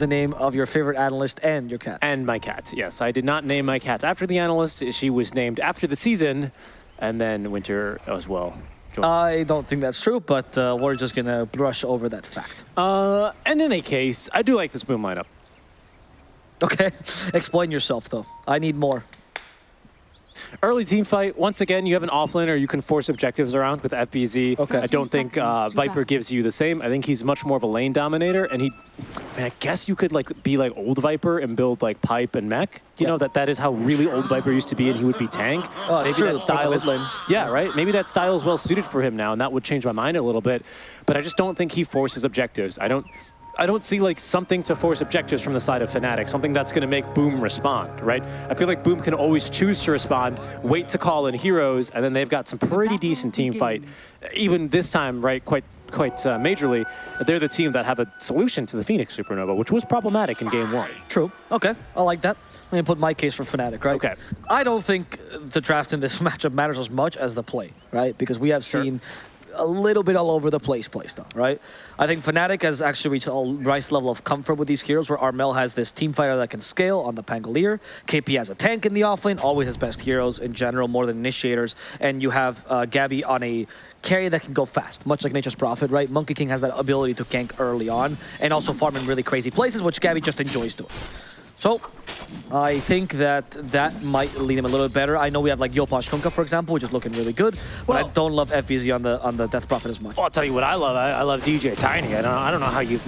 the name of your favorite analyst and your cat. And my cat, yes. I did not name my cat after the analyst. She was named after the season, and then Winter as well. I don't think that's true, but uh, we're just gonna brush over that fact. Uh, and in any case, I do like this boom lineup. Okay, explain yourself though. I need more. Early team fight. Once again, you have an offlaner you can force objectives around with FBZ. Okay. I don't think uh, Viper gives you the same. I think he's much more of a lane dominator, and he. I mean, I guess you could like be like old Viper and build like pipe and mech. You Yeah. know that that is how really old Viper used to be, and he would be tank. Oh, it's Maybe true. that style is lane. yeah, right. Maybe that style is well suited for him now, and that would change my mind a little bit. But I just don't think he forces objectives. I don't. I don't see like something to force objectives from the side of Fnatic, something that's going to make Boom respond, right? I feel like Boom can always choose to respond, wait to call in heroes, and then they've got some pretty decent team fight. Even this time, right, quite quite uh, majorly, they're the team that have a solution to the Phoenix Supernova, which was problematic in game one. True. Okay, I like that. Let me put my case for Fnatic, right? Okay. I don't think the draft in this matchup matters as much as the play, right? Because we have Sure. seen a little bit all over the place play style, right? I think Fnatic has actually reached a nice level of comfort with these heroes where Armel has this team fighter that can scale on the Pangolier. KP has a tank in the offlane, always his best heroes in general, more than initiators. And you have uh, Gabby on a carry that can go fast, much like Nature's Prophet, right? Monkey King has that ability to gank early on and also farm in really crazy places, which Gabby just enjoys doing. So, I think that that might lead him a little bit better. I know we have like Yopaj Kunkka, for example, which is looking really good, but I don't love FBZ on the on the Death Prophet as much. Well, I'll tell you what I love. I, I love DJ Tiny. I don't, I don't know how you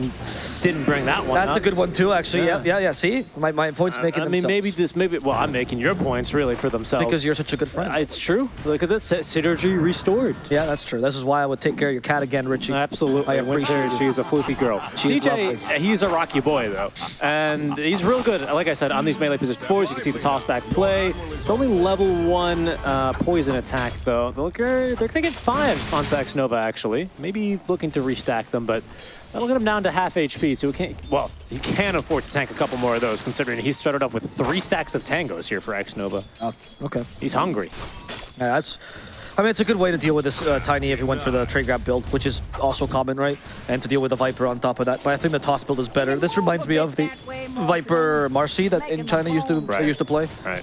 didn't bring that one That's up. a good one too, actually. Yeah, Yeah. yeah, yeah. See, my, my points I- making I mean, themselves. maybe this, maybe. Well, I'm making your points really for themselves because you're such a good friend. Uh, It's true. Look at this synergy restored. yeah, that's true. This is why I would take care of your cat again, Richie. Absolutely. I appreciate it. She's a floofy girl. She DJ, lovely. he's a rocky boy though, and he's real good. Like I said, on these melee position fours, you can see the toss back play. It's only level one uh, poison attack though. They're, they're gonna get five onto X Nova actually. Maybe looking to restack them, but. That'll get him down to half HP, so he can't, well, he can afford to tank a couple more of those, considering he started off with three stacks of tangos here for X Nova. Oh, okay. He's hungry. Yeah, that's. I mean, it's a good way to deal with this uh, tiny if you went for the tree grab build, which is also common, right? And to deal with the Viper on top of that. But I think the toss build is better. This reminds me of the Viper Marcy that in China used to Right. used to play. Right.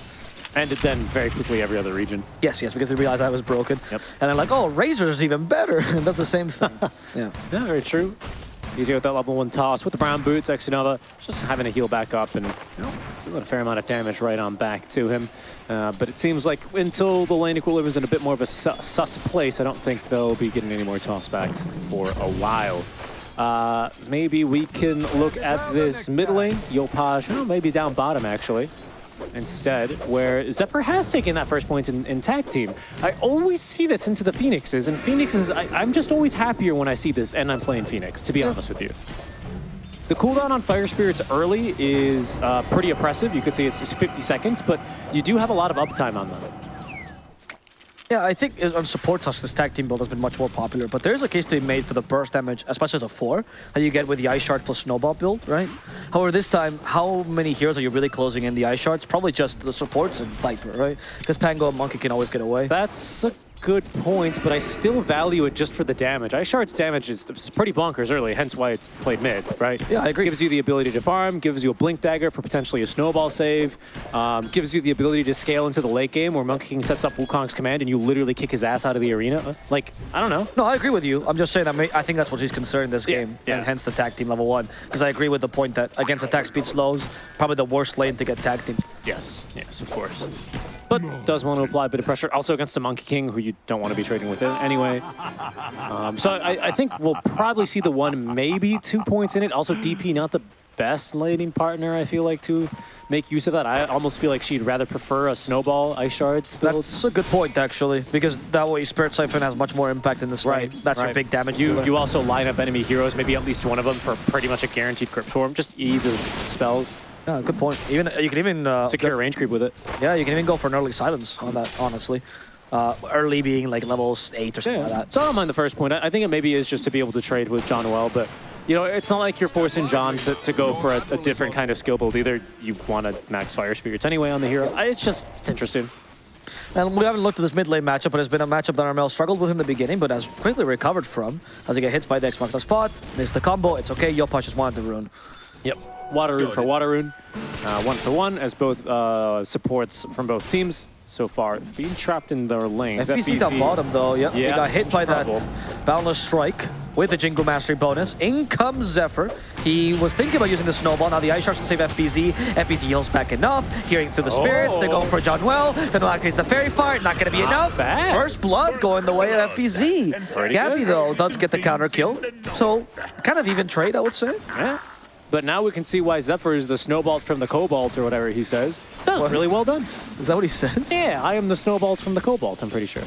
And then very quickly every other region. Yes, yes, because they realized that was broken. Yep. And they're like, oh, Razor's even better. and that's the same thing. yeah. Yeah, very true. Easier with that level one toss with the brown boots. X Nova just having to heal back up and you know, doing a fair amount of damage right on back to him. Uh, but it seems like until the lane equilibrium is in a bit more of a su sus place, I don't think they'll be getting any more tossbacks for a while. Uh, maybe we can look at this mid lane. Yopaj, oh, maybe down bottom actually. Instead, where Zephyr has taken that first point in, in tag team. I always see this into the Phoenixes, and Phoenixes, I, I'm just always happier when I see this and I'm playing Phoenix, to be honest with you. The cooldown on Fire Spirits early is uh, pretty oppressive. You could see it's, it's 50 seconds, but you do have a lot of uptime on them. Yeah, I think on support touch, this tag team build has been much more popular, but there is a case to be made for the burst damage, especially as a 4, that you get with the Ice Shard plus Snowball build, right? However, this time, how many heroes are you really closing in the Ice Shards? Probably just the supports and Viper, right? Because Pango and Monkey can always get away. That's a good point, but I still value it just for the damage. Ice Shard's damage is pretty bonkers early, hence why it's played mid, right? Yeah, I agree. Gives you the ability to farm, gives you a Blink Dagger for potentially a Snowball save, um, gives you the ability to scale into the late game where Monkey King sets up Wukong's command and you literally kick his ass out of the arena. Like, I don't know. No, I agree with you. I'm just saying I, I think that's what he's considering this game, yeah. and hence the tag team level 1. Because I agree with the point that against attack speed slows, probably the worst lane to get tag teamed. Yes, yes, of course. But does want to apply a bit of pressure. Also against the Monkey King, who you don't want to be trading with anyway. Um, so I, I think we'll probably see the one, maybe two points in it. Also, DP not the best laning partner, I feel like, to make use of that. I almost feel like she'd rather prefer a Snowball Ice Shards build. That's a good point, actually, because that way Spirit Siphon has much more impact in this lane. That's your right. big damage. You you also line up enemy heroes, maybe at least one of them for pretty much a guaranteed crypt swarm. Just ease of spells, Yeah, good point. Even you can even uh, secure range creep with it. Yeah, you can even go for an early silence on that. Honestly, uh, early being like levels eight or something like that. So I don't mind the first point. I think it maybe is just to be able to trade with Jaunuel, but you know, it's not like you're forcing Jaunuel to, to go for a, a different kind of skill build either. You want to max fire spirits anyway on the hero. I- It's just it's interesting. And we haven't looked at this mid lane matchup, but it's been a matchup that Armel struggled with in the beginning, but has quickly recovered from as he get hit by the X mark the spot, missed the combo. It's okay. your Yopaj just wanted the rune. Yep. Water Rune for Water Rune. Uh, one for one as both uh, supports from both teams so far. Being trapped in their lane. FBZ down bottom though, yep. Yeah, He got hit by trouble. that Boundless Strike with the Jingu Mastery bonus. In comes Zephyr. He was thinking about using the Snowball. Now the Ice Shards can save FBZ. FBZ heals back enough. Hearing through the Spirits. They're going for Jaunuel. Then activates the Faerie Fire. Not going to be Not enough. bad. First Blood going the way of FBZ. Pretty Gabby good. though does get the counter kill. So kind of even trade, I would say. Yeah. But now we can see why Zephyr is the snowball from the cobalt or whatever he says. That was What? really well done. Is that what he says? Yeah, I am the snowball from the cobalt, I'm pretty sure.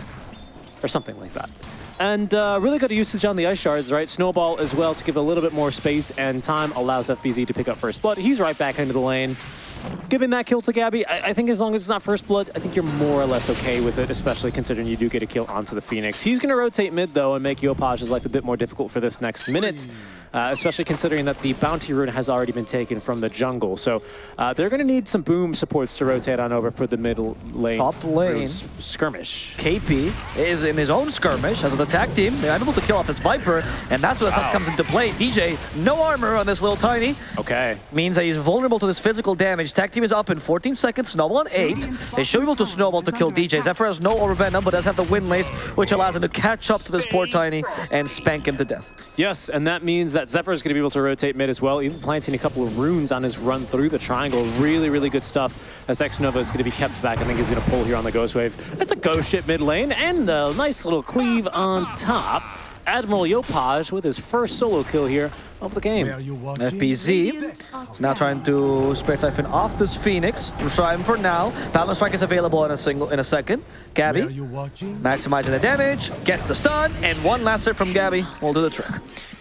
Or something like that. And uh, really good usage on the ice shards, right? Snowball as well to give a little bit more space and time allows FBZ to pick up first blood. He's right back into the lane. Giving that kill to Gabby, I, I think as long as it's not first blood, I think you're more or less okay with it, especially considering you do get a kill onto the Phoenix. He's going to rotate mid, though, and make Yopaj's life a bit more difficult for this next minute, uh, especially considering that the bounty rune has already been taken from the jungle. So uh, they're going to need some boom supports to rotate on over for the middle lane. Top lane. skirmish. KP is in his own skirmish as an attack team. They're able to kill off his Viper, and that's where the Wow. comes into play. DJ, no armor on this little tiny. Okay. Means that he's vulnerable to this physical damage. Tag team is up in 14 seconds, Snowball on 8. They should be able to Snowball to kill DJ. Zephyr has no Orb of Venom, but does have the Wind Lace, which allows him to catch up to this poor Tiny and spank him to death. Yes, and that means that Zephyr is going to be able to rotate mid as well, even planting a couple of runes on his run through the triangle. Really, really good stuff as X-Nova is going to be kept back. I think he's going to pull here on the Ghost Wave. That's a Ghost Ship mid lane and a nice little cleave on top. Admiral Yopaj with his first solo kill here of the game. FBZ is now trying to spare Typhon off this Phoenix. We'll try him for now. Boundless Strike is available in a single in a second. Gabby maximizing the damage, gets the stun, and one last hit from Gabby will do the trick.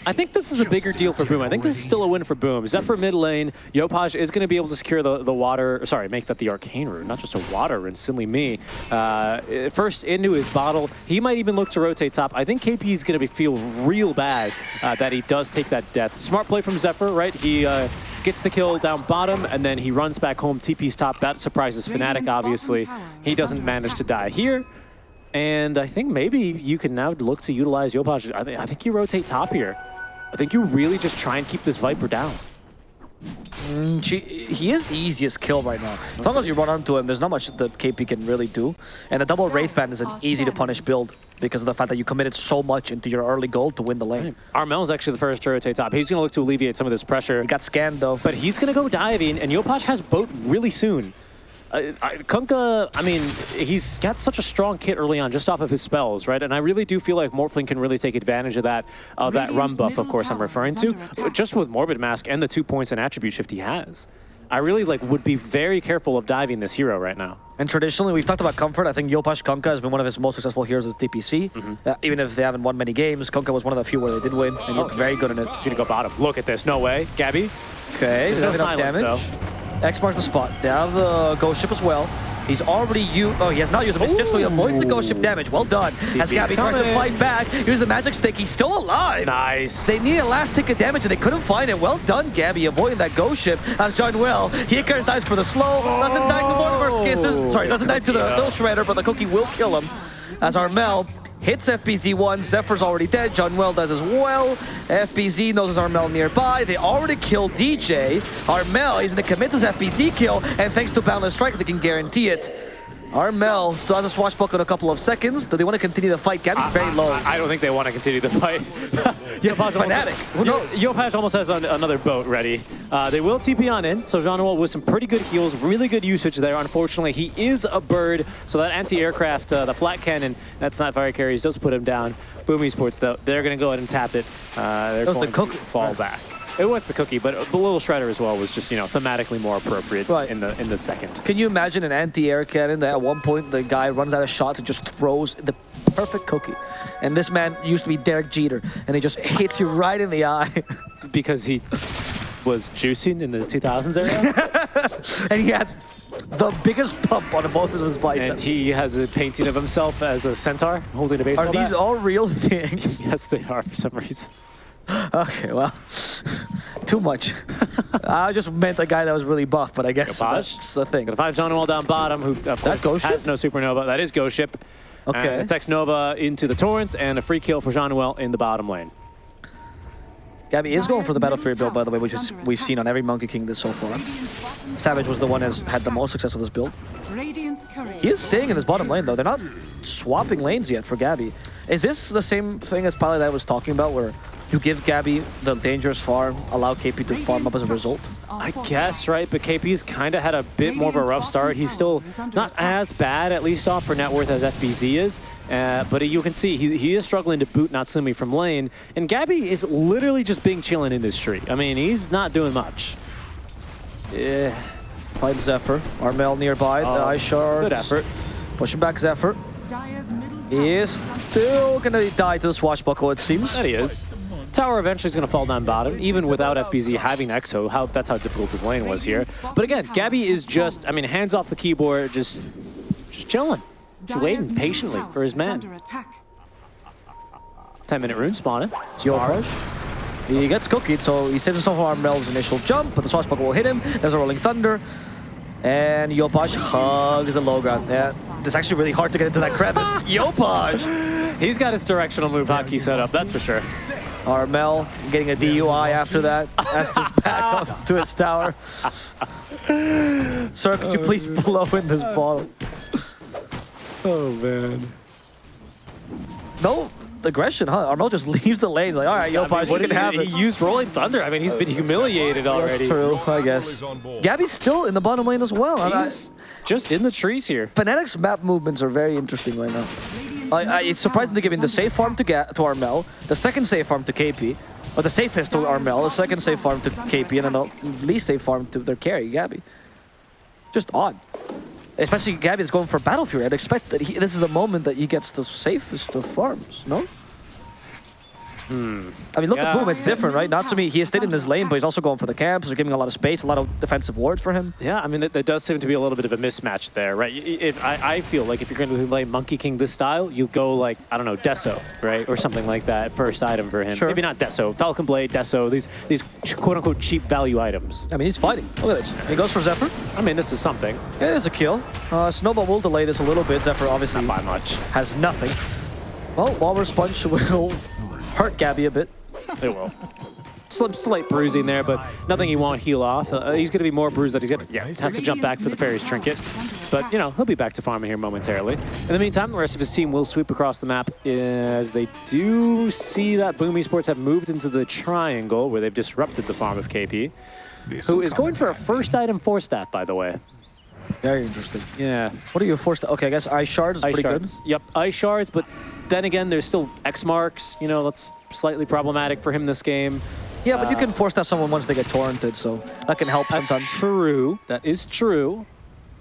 I think this is a bigger deal for Boom. I think this is still a win for Boom. Zephyr mid lane, Yopaj is going to be able to secure the, the water, sorry, make that the arcane rune, not just a water rune, silly me. Uh, first into his bottle. He might even look to rotate top. I think KP is going to feel real bad uh, that he does take that death. Smart play from Zephyr, right? He uh, gets the kill down bottom and then he runs back home, TP's top. That surprises Fnatic, obviously. He doesn't manage to die here. And I think maybe you can now look to utilize Yopaj. I, thi- I think you rotate top here. I think you really just try and keep this Viper down. Mm, She, he is the easiest kill right now. As long as you run onto him, there's not much that KP can really do. And the double Wraith Band is an easy to punish build because of the fact that you committed so much into your early goal to win the lane. Armel's actually the first to rotate top. He's going to look to alleviate some of this pressure. He got scanned though. But he's going to go diving, and Yopaj has boat really soon. Uh, I, Kunkka, I mean, he's got such a strong kit early on just off of his spells, right? And I really do feel like Morphling can really take advantage of that, of that run buff, of course, I'm referring to, just with Morbid Mask and the two points and attribute shift he has. I really like would be very careful of diving this hero right now. And traditionally, we've talked about comfort. I think Yopaj Kunkka has been one of his most successful heroes as DPC. Uh, even if they haven't won many games, Kunkka was one of the few where they did win, and looked very good in it. He's to go bottom. Look at this. No way. Gabby? Okay, There's no enough silence, damage. X marks the spot. They have the Ghost Ship as well. He's already used. Oh, he has not used the Mischief, so he avoids the Ghost Ship damage. Well done. As TP's Gabby tries to fight back, use the Magic Stick. He's still alive. Nice. They need a last tick of damage and they couldn't find it. Well done, Gabby, avoiding that ghost ship. As Jaunuel, he carries dies for the slow. Nothing's dying to Mortimer's kisses. Sorry, doesn't die to the Yeah. Lil' Shredder, but the cookie will kill him. As Armel hits FBZ1, Zephyr's already dead. Jaunuel does as well. FBZ knows there's Armel nearby. They already killed DJ. Armel is going to commit his FBZ kill, and thanks to Boundless Strike, they can guarantee it. Armel still has a swashbuckle in a couple of seconds. Do they want to continue the fight? Gabby's very low. I, I don't think they want to continue the fight. Yopaj Fnatic. Who knows? Almost has an, another boat ready. Uh, they will TP on in, so Jaunuel with some pretty good heals, really good usage there. Unfortunately, he is a bird, so that anti-aircraft, uh, the flat cannon, that's not fire carries, does put him down. Boom Esports, though, they're going to go ahead and tap it. Uh, they're That was the going to fall back. It was the cookie, but the little shredder as well was just, you know, thematically more appropriate Right. in the in the second. Can you imagine an anti-air cannon that at one point the guy runs out of shots and just throws the perfect cookie? And this man used to be Derek Jeter, and he just hits you right in the eye. Because he was juicing in the 2000s era. and he has the biggest pump on both of his And he has a painting of himself as a centaur holding a baseball Are these bat. all real things? Yes, they are for some reason. okay, well, too much. I just meant a guy that was really buff, but I guess Yopaj? that's the thing. Gonna find Jaunuel down bottom, who of course Ghost has Ship? no supernova. That is Ghost Ship. Okay. Uh, Tex Nova into the Torrents and a free kill for Jaunuel in the bottom lane. Gabby is going for the Battle Fury build, by the way, which is we've seen on every Monkey King this so far. Savage was the one that's had the most success with this build. He is staying in this bottom lane, though. They're not swapping lanes yet for Gabby. Is this the same thing as Pally that I was talking about, where you give Gabby the dangerous farm, allow KP to farm up as a result? I guess, right? But KP's kind of had a bit more of a rough start. He's still not as bad, at least off for net worth, as FBZ is. Uh, but you can see he, he is struggling to boot Natsumi from lane. And Gabby is literally just being chilling in this tree. I mean, he's not doing much. Yeah. Find Zephyr. Armel nearby. Oh, the Ice Shard. Good effort. Pushing back Zephyr. He is still going to die to the swashbuckle, it seems. That he is. Tower eventually is going to fall down bottom, even without FBZ having Exo. How That's how difficult his lane was here. But again, Gabby is just, I mean, hands off the keyboard, just, just chilling. Just waiting patiently for his man. 10 minute rune spawning. Yopaj. He gets cookied, so he saves himself from Armel's initial jump, but the swashbuckle will hit him. There's a rolling thunder. And Yopaj hugs the low ground. Yeah, it's actually really hard to get into that crevice. Yopaj! He's got his directional move hockey set up, that's for sure. Armel getting a DUI after that. Has to back up to his tower. Sir, could you please oh, blow in this bottle? Oh, man. No aggression, huh? Armel just leaves the lanes like, all right, Yopaj, I mean, you what can is have he, it. he used Rolling Thunder. I mean, he's been humiliated already. That's true, I guess. Gabby's still in the bottom lane as well. and I- He's just in the trees here. Fnatic's map movements are very interesting right now. I, it's surprising giving the safe farm to, Ga to Armel, the second safe farm to KP, or the safest to Armel, the second safe farm to KP, and the least safe farm to their carry, Gabby. Just odd. Especially Gabby is going for Battle Fury. I'd expect that he, this is the moment that he gets the safest of farms, no? I mean, look Yeah. at Boom, it's different, right? Natsumi, he has stayed in his lane, but he's also going for the camps. They're giving a lot of space, a lot of defensive wards for him. Yeah, I mean, there does seem to be a little bit of a mismatch there, right? If I, I feel like if you're going to play Monkey King this style, you go like, I don't know, Deso, right? Or something like that, first item for him. Sure. Maybe not Deso, Falcon Blade, Deso, these, these quote-unquote cheap value items. I mean, he's fighting. Look at this. He goes for Zephyr. I mean, this is something, Yeah, it's a kill. Uh, Snowball will delay this a little bit. Zephyr obviously not by much. has nothing. Well, Walrus Punch will hurt Gabby a bit. It will. Slim, slight bruising there, but nothing he won't heal off. Uh, he's going to be more bruised that he's going to, yeah, has to jump back for the Fairy's Trinket. But, you know, he'll be back to farming here momentarily. In the meantime, the rest of his team will sweep across the map as they do see that Boom Esports have moved into the triangle where they've disrupted the farm of KP, who is going for a first item Force Staff, by the way. Very interesting. Yeah. What are you forced to? Okay, I guess Ice shards is Ice pretty shards. Yep, ice shards, but then again, there's still X marks. You know, that's slightly problematic for him this game. Yeah, but you can uh, force that someone once they get torrented, so that can help That's sometimes. true. That is true.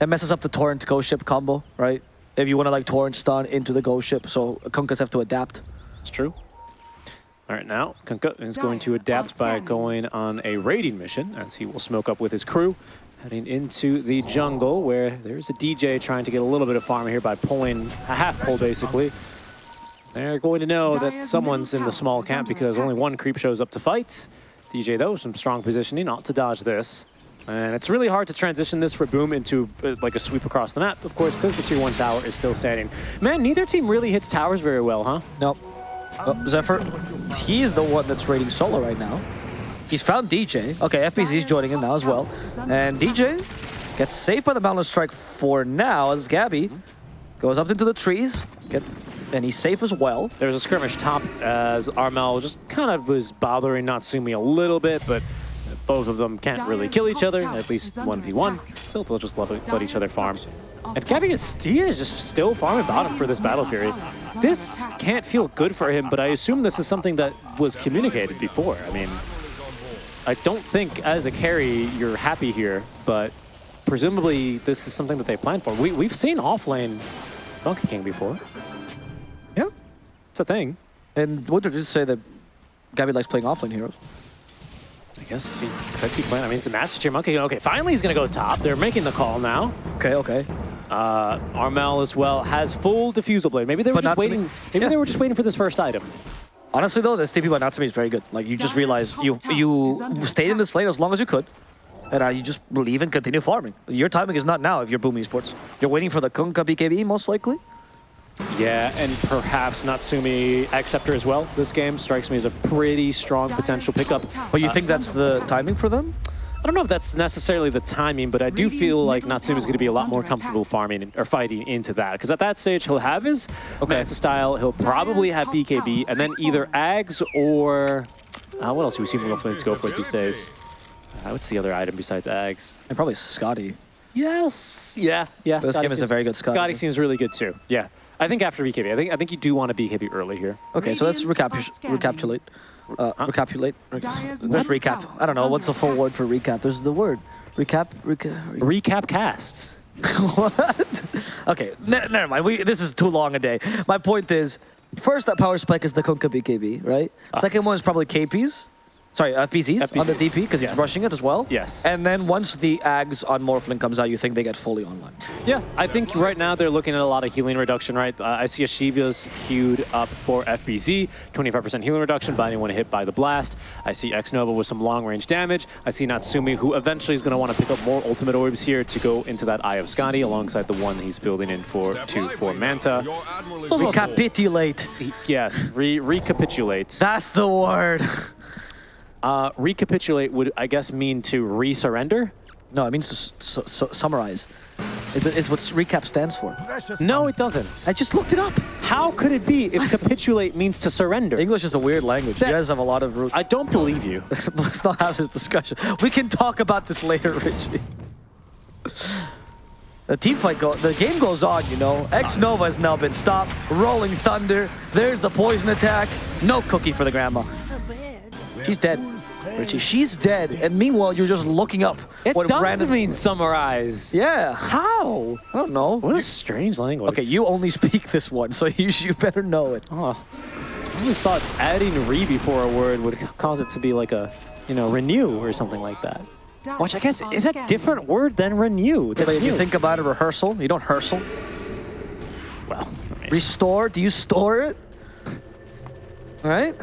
It messes up the torrent ghost ship combo, right? If you want to like torrent stun into the ghost ship, so Kunkkas have to adapt. It's true. All right, now Kunkka is going to adapt by going on a raiding mission as he will smoke up with his crew, heading into the jungle where there's a DJ trying to get a little bit of farm here by pulling a half pull basically. They're going to know that someone's in the small camp because only one creep shows up to fight. DJ though, some strong positioning, not to dodge this. And it's really hard to transition this for Boom into uh, like a sweep across the map, of course, because the tier one tower is still standing. Man, neither team really hits towers very well, huh? Nope. Oh, Zephyr, he is the one that's raiding solo right now. He's found DJ. Okay, FBZ's joining him now as well. And DJ gets saved by the Boundless Strike for now as Gabby goes up into the trees. Get, and he's safe as well. There's a skirmish top as Armel just kind of was bothering Natsumi a little bit, but both of them can't really kill each other, at least 1v1. So they'll just let, let each other farm. And Gabby is, he is just still farming bottom for this battle period. This can't feel good for him, but I assume this is something that was communicated before. I mean, I don't think as a carry you're happy here, but presumably this is something that they planned for. We, we've seen offlane Donkey King before. Yeah. It's a thing. And what did you say that Gabby likes playing offlane heroes? I guess he could be playing. I mean, it's a Master Tier Monkey. Okay, finally he's going to go top. They're making the call now. Okay, okay. Uh, Armel as well has full Diffusal Blade. Maybe they were But just waiting. Maybe Yeah. they were just waiting for this first item. Honestly though, this TP by Natsumi is very good. Like you just realize you you stayed in this lane as long as you could. And uh, you just believe and continue farming. Your timing is not now if you're Boom Esports. You're waiting for the Kunkka BKB most likely. Yeah, and perhaps Natsumi Acceptor as well. This game strikes me as a pretty strong potential pickup. But you think that's the timing for them? I don't know if that's necessarily the timing, but I do feel like Natsumi is going to be a lot more comfortable farming or fighting into that. Because at that stage, he'll have his Manta style, he'll probably have BKB, and then either Ags or... Uh, what else do we see Morphlings go for these days? Uh, what's the other item besides Ags? And probably Skadi. Yes. Yeah. Yeah. This Skadi game is a very good Skadi. Skadi seems really good too. Yeah. I think after BKB. I think I think you do want to BKB early here. Okay, so let's Radiant recapu- recapitulate. Uh, Huh? recapitulate. Dire's What's recap? I don't know. What's the full word for recap? There's the word. Recap. Reca- re- Recap casts. what? Okay, ne- never mind. We, this is too long a day. My point is, first that power spike is the Kunkka BKB, right? Second one is probably KPs. Sorry, FBZs on the DP because Yes. he's rushing it as well. Yes. And then once the Ags on Morphling comes out, you think they get fully online. Yeah, I think right now they're looking at a lot of healing reduction, right? Uh, I see a Shiva's queued up for FBZ, 25% healing reduction by anyone hit by the blast. I see X Nova with some long range damage. I see Natsumi, who eventually is going to want to pick up more ultimate orbs here to go into that Eye of Skadi alongside the one he's building in for two for Manta. Recapitulate. He- yes, re recapitulate. That's the word. Uh, recapitulate would, I guess, mean to re-surrender? No, it means to su- su- summarize. It's, it's what recap stands for. No, it doesn't. I just looked it up. How could it be if capitulate means to surrender? English is a weird language. That- you guys have a lot of roots. I don't believe you. Let's not have this discussion. We can talk about this later, Richie. The team fight go. The game goes on, you know. X Nova has now been stopped. Rolling Thunder. There's the poison attack. No cookie for the grandma. She's dead, Richie. She's dead. And meanwhile, you're just looking up. It what does random- mean summarize. Yeah. How? I don't know. What a strange language. Okay, you only speak this one, so you you better know it. Oh, I always thought adding re before a word would cause it to be like a, you know, renew or something like that. Which I guess is a different word than renew. than But if you think about a rehearsal, you don't rehearsal. well, I mean, Restore. Do you store it? Right?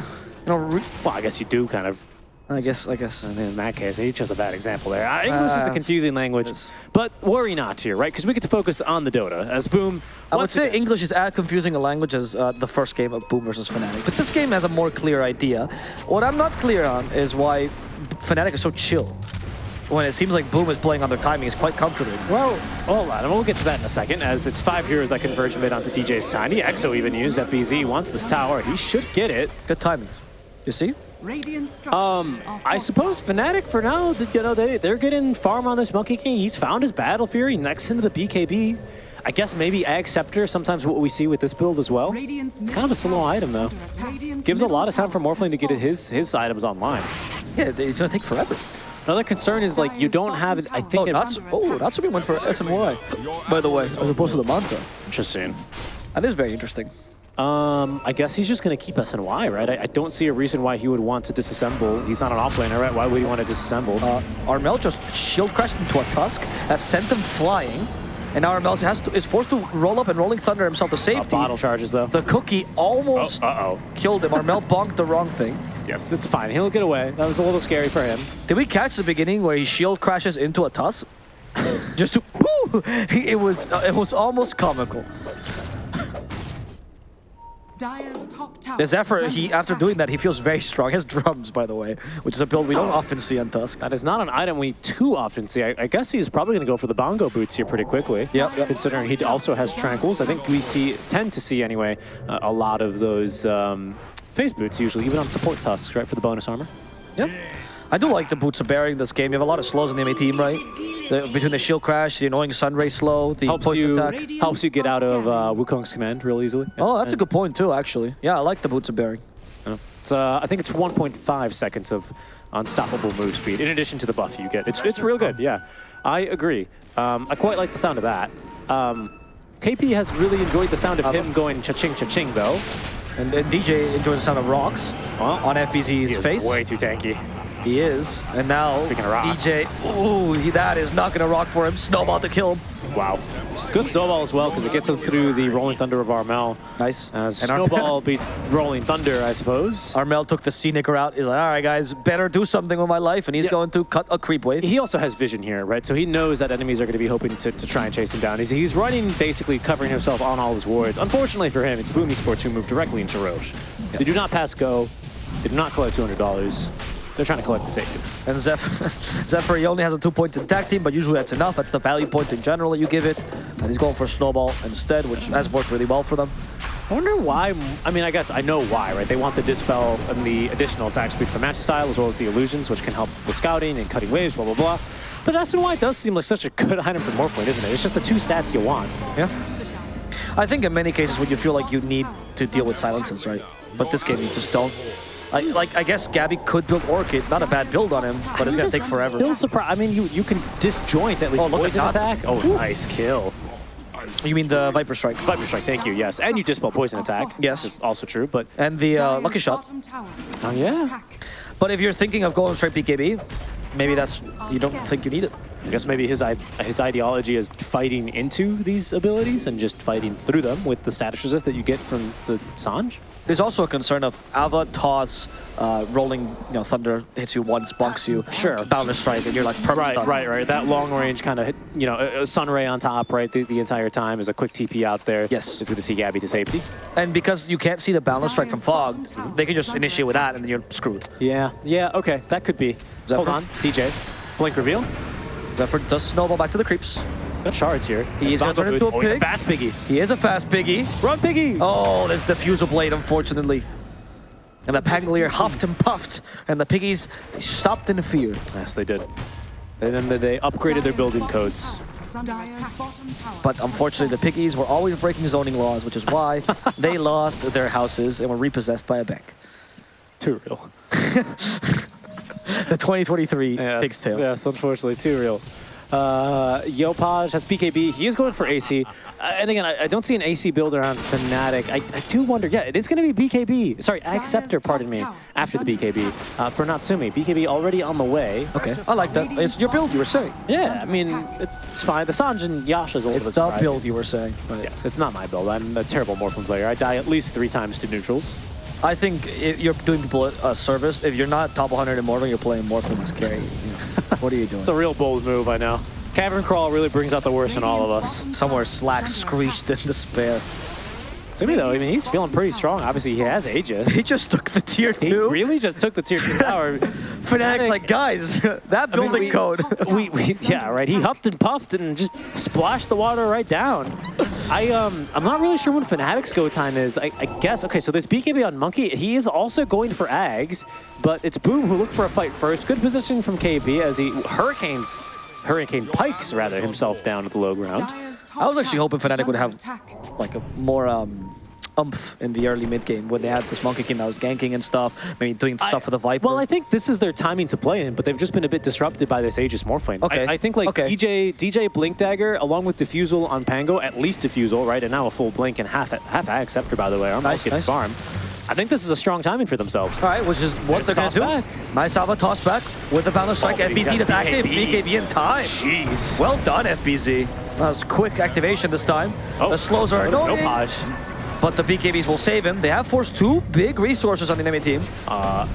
Know, well, I guess you do kind of. I guess. I guess. And in that case, he chose a bad example there. Uh, English is a Uh, confusing language, but worry not here, right? Because we get to focus on the Dota. As Boom, I would say English is as confusing a language as uh, the first game of Boom versus Fnatic. But this game has a more clear idea. What I'm not clear on is why Fnatic is so chill. When it seems like Boom is playing on their timing is quite comfortable. Well, hold on, and we'll get to that in a second, as it's five heroes that converge mid onto DJ's Tiny. Exo even used FBZ wants this tower. He should get it. Good timings. You see? Radiant Um, I suppose Fnatic for now, th- you know, they, they're getting farm on this Monkey King. He's found his Battle Fury next into the BKB. I guess maybe Ag Scepter, sometimes what we see with this build as well. It's kind of a slow item, though. Gives a lot of time for tower Morphling to get his, his items online. Yeah, it's gonna take forever. Another concern is, like, you don't have, it, I Oh, think Oh, Natsu- oh, Natsumi went for SNY. By the way, as opposed to the Manta. Interesting. That is very interesting. Um, I guess he's just going to keep SNY, right? I, I don't see a reason why he would want to disassemble. He's not an offlaner, right? Why would he want to disassemble? Uh, Armel just shield crashed into a Tusk that sent him flying. And now Armel has to, is forced to roll up and Rolling Thunder himself to Uh, safety. bottle charges, though. The cookie almost Uh-oh. killed him. Armel bonked the wrong thing. Yes, it's fine. He'll get away. That was a little scary for him. Did we catch the beginning where he shield crashes into a Tusk? Just to, woo! It was, uh, it was almost comical. Dire's top tower The Zephyr, he after doing that, he feels very strong. He has drums, by the way, which is a build we don't often see on Tusk. That is not an item we too often see. I, I guess he's probably going to go for the bongo boots here pretty quickly. Yep, yep. Considering he also has tranquils. I think we see, tend to see anyway, uh, a lot of those um, phase boots usually, even on support tusks, right, for the bonus armor. Yep. I do like the Boots of Bearing this game. You have a lot of slows in the MA team, right? The, between the shield crash, the annoying Sunray slow, the Helps poison you, attack. helps you get out of uh, Wukong's command real easily. Oh, that's a good point too, actually. Yeah, I like the Boots of Bearing. It's, uh, I think it's 1.5 seconds of unstoppable move speed, in addition to the buff you get. It's, it's real good, yeah. I agree. Um, I quite like the sound of that. Um, KP has really enjoyed the sound of him going cha-ching, cha-ching, though. And, and DJ enjoys the sound of rocks Well, on FBZ's face. way too tanky. He is. And now Speaking of rocks. DJ, ooh, he, that is not going to rock for him. Snowball to kill him. Wow. Good snowball as well, because it gets him through the Rolling Thunder of Armel. Nice. Uh, And snowball beats Rolling Thunder, I suppose. Armel took the scenic route. He's like, all right, guys, better do something with my life. And he's Yeah. going to cut a creep wave. He also has vision here, right? So he knows that enemies are going to be hoping to, to try and chase him down. He's, he's running, basically covering himself on all his wards. Unfortunately for him, it's Boom Esports who move directly into Rosh. They do not pass go. They do not collect $200. They're trying to collect the safety. And Zephyr, Zephyr, he only has a two point in tag team, but usually that's enough. That's the value point in general that you give it. And he's going for Snowball instead, which has worked really well for them. I wonder why. I mean, I guess I know why, right? They want the dispel and the additional attack speed for match style, as well as the illusions, which can help with scouting and cutting waves, blah blah blah. But SNY does seem like such a good item for Morphling, isn't it? It's just the two stats you want. Yeah. I think in many cases when you feel like you need to deal with silences, right? But this game you just don't. I, like, I guess Gabby could build Orchid. Not a bad build on him, but it's going to take forever. Still surprised. I mean, you you can disjoint at least Oh, look at poison that. attack. Oh, nice kill. You mean the Viper Strike. Viper strike, thank you. Yes, and you dispel poison attack. Yes. which is also true. But And the uh, Lucky Shot. bottom tower is Oh, yeah. But if you're thinking of going straight BKB, maybe that's you don't think you need it. I guess maybe his his ideology is fighting into these abilities and just fighting through them with the status resist that you get from the Sanj. There's also a concern of Ava toss, uh, rolling, you know, thunder hits you once, bunks you. Sure. Boundless strike, and you're like permanent Right, right, right. That long range kind of you know, a sun ray on top, right, the, the entire time is a quick TP out there. Yes. It's good to see Gabby to safety. And because you can't see the boundless strike from Fog, they can just initiate with that, and then you're screwed. Yeah, yeah, okay, that could be. Zephyr? Hold on, DJ. Blink reveal. Zephyr does snowball back to the creeps. Got shards here. He's gonna turn into a oh, he's pig. fast piggy. He is a fast piggy. Run piggy! Oh, there's the Fusel Blade, unfortunately. And the Pangolier huffed and puffed, and the piggies they stopped in fear. Yes, they did. And then they upgraded their building codes. Dire's bottom tower But unfortunately, the piggies were always breaking zoning laws, which is why they lost their houses and were repossessed by a bank. Too real. The 2023 Yes, pig's tail. yes, unfortunately, too real. Uh, Yopaj has BKB. He is going for AC. Uh, and again, I, I don't see an AC build around Fnatic. I, I do wonder, yeah, it is going to be BKB. Sorry, Acceptor, pardon me, after the BKB. Uh, for Natsumi, BKB already on the way. Okay, I like that. It's your build you were saying. Yeah, I mean, it's, it's fine. The Sanj and Yasha's a little It's bit the build you were saying. But Yes, it's not my build. I'm a terrible Morphling player. I die at least three times to neutrals. I think if you're doing people a service. If you're not top 100 in Morphling, you're playing Morphling as carry. what are you doing? It's a real bold move, I know. Cavern Crawl really brings out the worst in all of us. Somewhere Slack screeched in despair. Sumi, though, I mean, he's feeling pretty strong. Obviously, he has Aegis. He just took the tier two. He really just took the tier two tower. Fnatic's like, guys, that I mean, building we- code. we, we, yeah, right. He huffed and puffed and just splashed the water right down. I um, I'm not really sure when Fnatic's go time is. I, I guess okay. So there's BKB on Monkey. He is also going for Ags, but it's Boom who looked for a fight first. Good positioning from KP as he hurricanes, hurricane pikes rather himself down at the low ground. I was actually hoping Fnatic would have attack. like a more um, umph in the early mid game when they had this Monkey King that was ganking and stuff, maybe doing stuff for the Viper. Well, I think this is their timing to play in, but they've just been a bit disrupted by this Aegis Morphling. Okay. I, I think like Okay. DJ DJ Blink Dagger along with Diffusal on Pango, at least Diffusal, right? And now a full Blink and half half Ag Scepter, by the way. I'm nice, nice. farm. I think this is a strong timing for themselves. All right, which is what There's they're going the to do. toss Nice Alva toss back with the Boundless Strike. Oh, FBZ got is active. BKB. BKB in time. Jeez. Well done, FBZ. That was quick activation this time. Oh, the slows are no, annoying, no Paj. but the BKBs will save him. They have forced two big resources on the enemy team. Uh,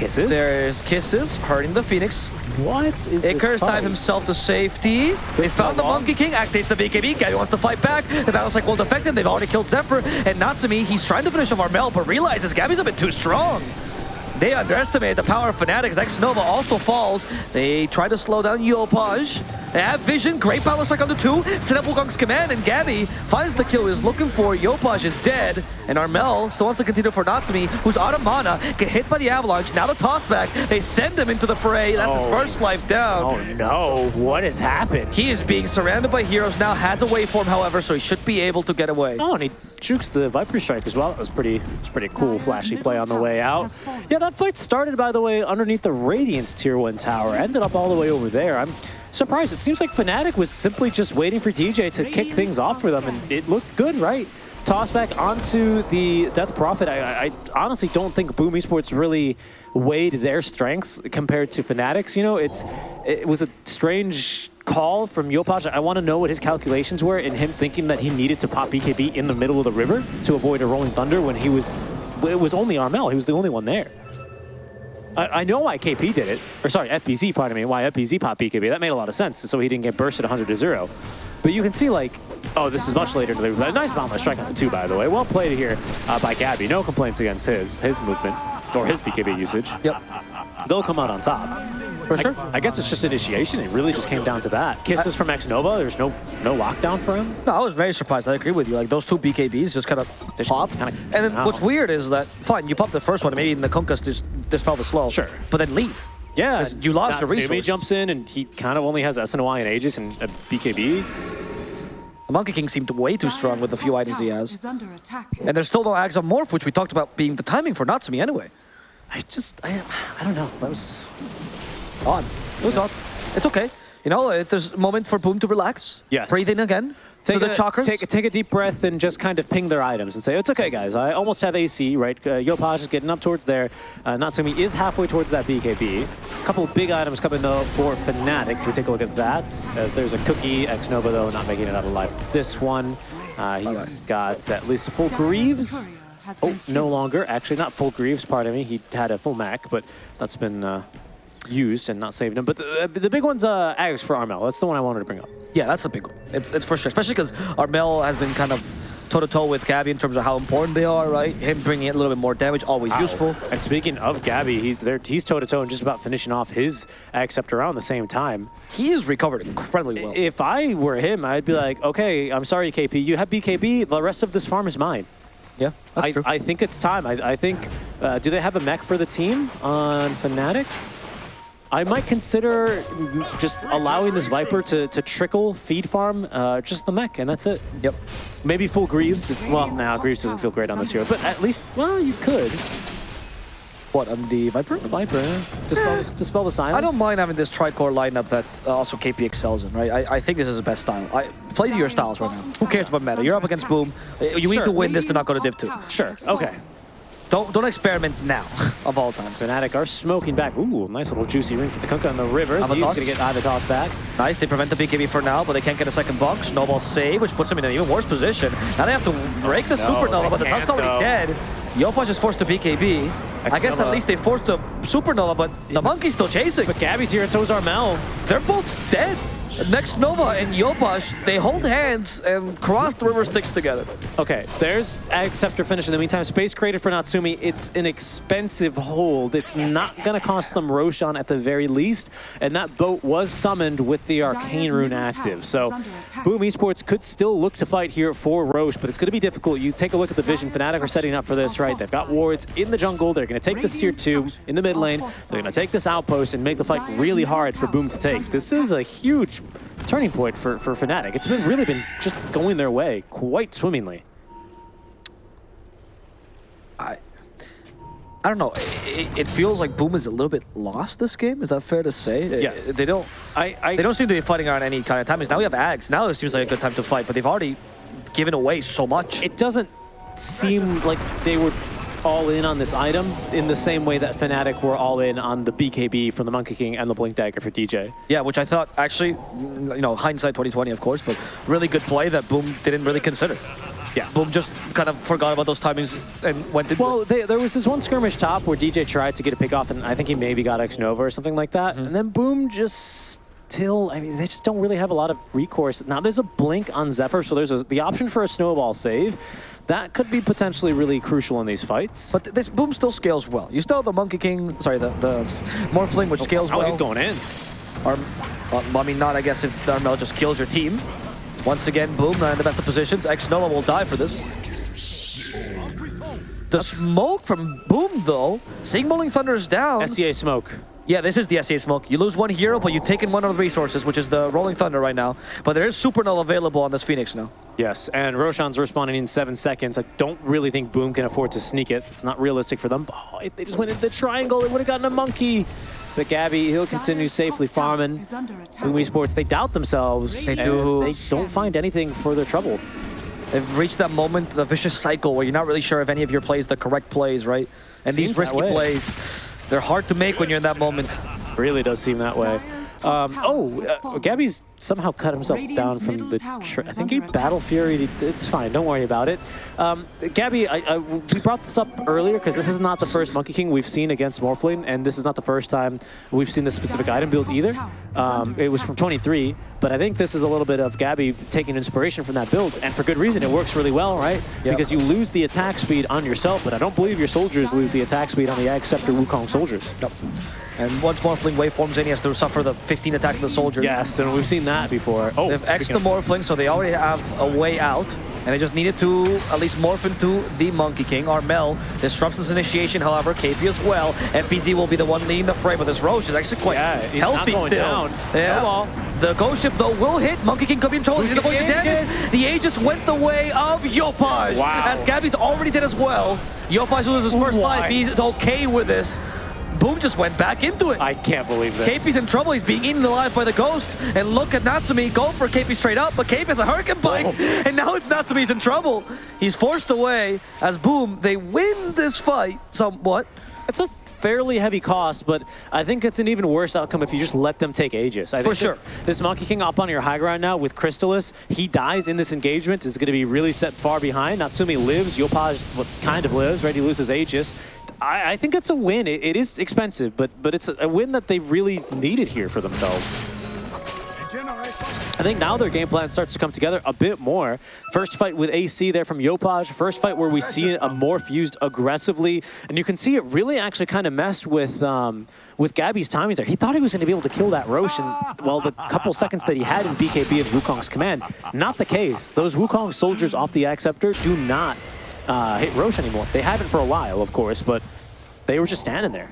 Kisses. There's Kisses hurting the Phoenix. What is this Icarus fight? dive himself to safety. They found the. Monkey King, activates the BKB. Gabby wants to fight back. The Battle Cycle won't affect him. They've already killed Zephyr. And Natsumi, he's trying to finish off Armel, but realizes Gabby's a bit too strong. They underestimate the power of Fanatics. X Nova also falls. They try to slow down Yopaj. They have vision. Great Battle Strike on the two. Set up Wukong's command, and Gabby finds the kill he's looking for. Yopaj is dead, and Armel still wants to continue for Natsumi, who's out of mana, get hit by the Avalanche. Now the toss back. They send him into the fray. That's his Oh. first life down. Oh no! What has happened? He is being surrounded by heroes now, has a waveform, however, so he should be able to get away. Oh, and he jukes the Viper Strike as well. It was pretty, it was pretty cool, flashy play on the way out. Yeah, that fight started, by the way, underneath the Radiance Tier 1 tower. Ended up all the way over there. I'm surprised. It seems like Fnatic was simply just waiting for DJ to kick things off for them, and it looked good, right? Toss back onto the Death Prophet. I, I, honestly don't think Boom Esports really weighed their strengths compared to Fnatic's. You know, it's it was a strange call from Yopaj, I want to know what his calculations were in him thinking that he needed to pop BKB in the middle of the river to avoid a Rolling Thunder when he was, it was only Armel. He was the only one there. I, I know why KP did it, or sorry, FBZ, pardon me, why FBZ popped BKB. That made a lot of sense, so he didn't get bursted 100 to 0. But you can see, like, oh, this is much later. Nice bomb strike on the two, by the way. Well played here uh, by Gabby. No complaints against his his movement or his BKB usage. Yep. They'll come out on top. For sure. I, I guess it's just initiation. It really just came down to that. Kisses from X Nova. There's no no lockdown for him. No, I was very surprised. I agree with you. Like those two BKBs just kind of they pop. kinda- and then Wow. what's weird is that fine, you pop the first one, maybe in the Kunkkas just dispel the slow. Sure. But then leave. Yeah, you lost the Natsumi resources. jumps in and he kind of only has SNY and Aegis and a BKB. The Monkey King seemed way too strong with the few items he has. Is under attack. And there's still no Ags on Morph, which we talked about being the timing for Natsumi anyway. I just I I don't know. That was Odd. It was odd. It's okay. You know, it, there's a moment for Boom to relax. Yes. Breathe in again. Take the a, chakras. Take, take a deep breath and just kind of ping their items and say, it's okay, guys. I almost have AC, right? Uh, Yopaj is getting up towards there. Uh, Natsumi is halfway towards that BKB. A couple of big items coming, though, for Fnatic. We take a look at that, as there's a cookie. X-Nova, though, not making it out alive. This one, uh, he's got at least a full Greaves. Courier has Oh, been no longer. Actually, not full Greaves, pardon me. He had a full Mac, but that's been uh, used and not saved him. But the, the big one's uh, Ags for Armel. That's the one I wanted to bring up. Yeah, that's a big one. It's, it's for sure. Especially because Armel has been kind of toe-to-toe with Gabby in terms of how important they are, right? Him bringing in a little bit more damage, always useful. And speaking of Gabby, he's there. He's toe to toe and just about finishing off his accept around the same time. He is recovered incredibly well. If I were him, I'd be like, okay, I'm sorry, KP. You have BKB. The rest of this farm is mine. Yeah, that's I, true. I think it's time. I, I think. Uh, do they have a mech for the team on Fnatic? I might consider just allowing this Viper to, to trickle feed farm uh, just the mech, and that's it. yep. Maybe full Greaves. If, well, now Greaves doesn't feel great on this hero, but at least, well, you could. What, on the Viper? Viper. Dispel, the- dispel the silence. I don't mind having this tri-core lineup that uh, also KP excels in, right? I, I think this is the best style. I Play to your styles right now. Who cares about meta? You're up against Boom. Uh, You need to win this to not go to Div 2. Sure, okay. Don't don't experiment now, of all times. Fnatic are smoking back. Ooh, nice little juicy ring for the Kunkka on the river. He's Avatos. gonna get Avatos back. Nice, they prevent the BKB for now, but they can't get a second box. Snowball save, which puts them in an even worse position. Now they have to break the No, Supernova, but the can't, Tusk's already though. dead. Yopaj is forced to BKB. I guess at least they forced the Supernova, but the Monkey's still chasing. But Gabby's here and so is Armel. They're both dead. Next Nova and Yopaj, they hold hands and cross the river sticks together. Okay, there's Acceptor finish. In the meantime, space created for Natsumi. It's an expensive hold. It's not going to cost them Roshan at the very least. And that boat was summoned with the Arcane Rune active. So is under attack. Boom Esports could still look to fight here for Rosh, but it's going to be difficult. You take a look at the vision. Fnatic are setting up for this, right? They've got wards in the jungle. They're going to take this tier 2 in the mid lane. They're going to take this outpost and make the fight really hard for Boom to take. This is a huge turning point for, for Fnatic. It's been really been just going their way quite swimmingly. I I don't know. It, it feels like Boom is a little bit lost this game. Is that fair to say? Uh, yes. They don't. I, I They don't seem to be fighting on any kind of timings. Now we have Ags. Now it seems like a good time to fight, but they've already given away so much. it doesn't seem like they were all in on this item in the same way that Fnatic were all in on the BKB from the Monkey King and the Blink Dagger for DJ. yeah, which I thought actually, mm, you know, hindsight 2020, of course, but really good play that Boom didn't really consider. Yeah. Boom just kind of forgot about those timings and went into Well, they, there was this one skirmish top where DJ tried to get a pick off, and I think he maybe got X Nova or something like that. And then Boom just still, I mean, they just don't really have a lot of recourse. Now there's a blink on Zephyr, so there's a, the option for a snowball save. That could be potentially really crucial in these fights. But this Boom still scales well. You still have the Monkey King, sorry, the, the Morphling, which scales oh, well. he's going in. Arm, well, I mean, not, I guess, if Armel just kills your team. Once again, Boom, uh, in the best of positions. X-Nova will die for this. The smoke from Boom, though, seeing Rolling Thunder is down. SEA smoke. Yeah, this is the SEA smoke. You lose one hero, but you've taken one of the resources, which is the Rolling Thunder right now. But there is Supernova available on this Phoenix now. Yes, and Roshan's responding in seven seconds. I don't really think Boom can afford to sneak it. It's not realistic for them. Oh, if they just went into the triangle, they would have gotten a monkey. But Gabby, he'll continue safely farming. is under attack. Boom Esports, they doubt themselves. They do. They don't find anything for their trouble. They've reached that moment, the vicious cycle, where you're not really sure if any of your plays the correct plays, right? And Seems these risky plays, they're hard to make when you're in that moment. Really does seem that way. Dire's Um, oh, uh. Gabby's somehow cut himself Radiant's down from the. tower I think he under attack. battle fury. It's fine. Don't worry about it. Um, Gabby, I, I, we brought this up earlier because this is not the first Monkey King we've seen against Morphling, and this is not the first time we've seen this specific item build either. Um, it was from 23, but I think this is a little bit of Gabby taking inspiration from that build, and for good reason. It works really well, right? Yep. Because you lose the attack speed on yourself, but I don't believe your soldiers lose the attack speed on the Ag Scepter Wukong soldiers. Nope. And once Morphling waveforms in, he has to suffer the 15 attacks of the soldier. Yes, and we've seen that before. Oh, They've X the Morphling, so they already have a way out. And they just needed to at least morph into the Monkey King. Armel disrupts his initiation, however, KP as well. FBZ will be the one leading the fray, but this Rosh is actually quite Yeah, he's not healthy going still. down. Yeah. No. The Ghost Ship, though, will hit. Monkey King could be in trouble. He's Who's avoid the damage. The Aegis went the way of Yopaj. Wow. As Gabby's already dead as well. Yopaj loses his first Why? life. He's okay with this. Boom just went back into it. I can't believe this. KP's in trouble. He's being eaten alive by the ghost. And look at Natsumi go for KP straight up, but KP has a hurricane bite. Oh. And now it's Natsumi's in trouble. He's forced away as Boom, they win this fight somewhat. It's a fairly heavy cost, but I think it's an even worse outcome if you just let them take Aegis. I think For sure. This, this Monkey King up on your high ground now with Crystalys, he dies in this engagement, is going to be really set far behind. Natsumi lives, Yopaj kind of lives, right? He loses Aegis. I, I think it's a win. It, it is expensive, but but it's a, win that they really needed here for themselves. I think now their game plan starts to come together a bit more. First fight with AC there from Yopaj. First fight where we see a morph used aggressively. And you can see it really actually kind of messed with um, with Gabby's timings there. He thought he was going to be able to kill that Rosh in, well, the couple seconds that he had in BKB of Wukong's command. Not the case. Those Wukong soldiers off the Acceptor do not uh, hit Rosh anymore. They haven't for a while, of course, but they were just standing there.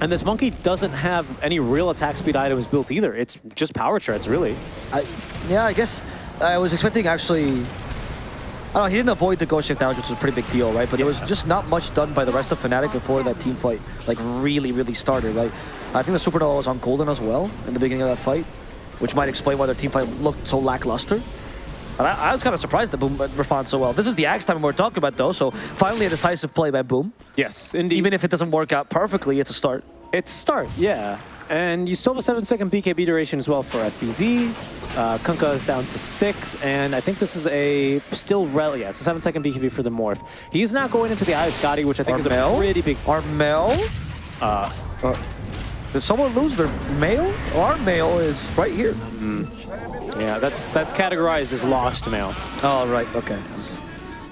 And this monkey doesn't have any real attack speed items built either. It's just power treads, really. I, yeah, I guess I was expecting actually. I don't know, he didn't avoid the Ghost Ship damage, which was a pretty big deal, right? But there was just not much done by the rest of Fnatic before that team fight, like, really, really started, right? I think the Supernova was on Golden as well in the beginning of that fight, which might explain why their team fight looked so lackluster. And I, I was kind of surprised that Boom responds so well. This is the Axe time we're talking about, though, so finally a decisive play by Boom. Yes, indeed. Even if it doesn't work out perfectly, it's a start. It's a start, yeah. And you still have a seven second BKB duration as well for FBZ. Uh, Kunkka is down to six, and I think this is a still rel. Yeah, it's a seven second BKB for the morph. He's not going into the Eye of Skadi, which I think is a Armel? pretty big. Armel? Uh, Uh, did someone lose their mail? Our mail is right here. yeah, that's that's categorized as lost mail. Oh, right. Okay.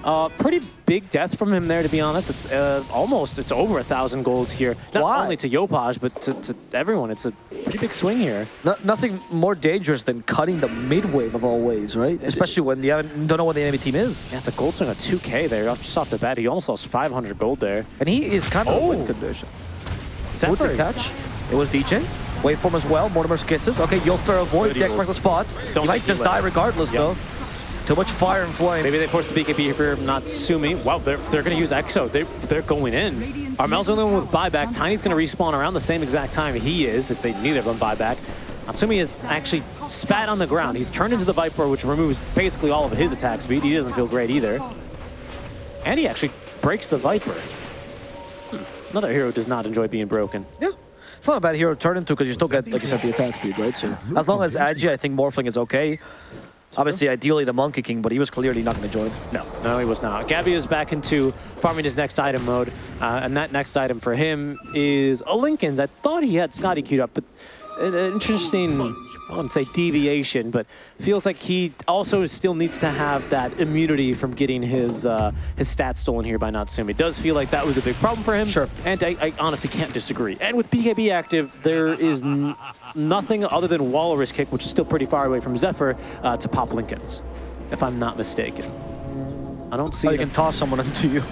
Uh, pretty big death from him there, to be honest. It's uh, almost, it's over a thousand golds here. Not Why? only to Yopaj, but to, to everyone. It's a pretty big swing here. No, nothing more dangerous than cutting the mid wave of all waves, right? Especially when you don't know what the enemy team is. Yeah, it's a gold swing of 2k there, just off the bat. He almost lost 500 gold there. And he is kind of Oh. in condition. Is With the catch, it was DJ. Waveform as well, Mortimer's kisses. Okay, Yulster avoids Good the Xbox the spot. Don't he might just die regardless, Yep. though. Too much fire and flame. Maybe they forced the BKB here for Natsumi. Wow, they're, they're going to use Exo. They, they're going in. Armel's the only one with buyback. Tiny's going to respawn around the same exact time he is, if they neither of them buyback. Natsumi is actually spat on the ground. He's turned into the Viper, which removes basically all of his attack speed. He doesn't feel great either. And he actually breaks the Viper. Hmm. Another hero does not enjoy being broken. Yeah. It's not a bad hero to turn into because you still get, like you said, the attack speed, right? So as long as Agi, I think Morphling is okay. Obviously, ideally the Monkey King, but he was clearly not going to join. No, no, he was not. Gabby is back into farming his next item mode, uh, and that next item for him is a Linken's. I thought he had Skadi queued up, but an interesting, I wouldn't say deviation, but feels like he also still needs to have that immunity from getting his uh, his stats stolen here by Natsumi. It does feel like that was a big problem for him. Sure. And I, I honestly can't disagree. And with BKB active, there is n nothing other than Walrus Kick, which is still pretty far away from Zephyr, uh, to pop Linkens, if I'm not mistaken. I don't see So you can toss someone into you.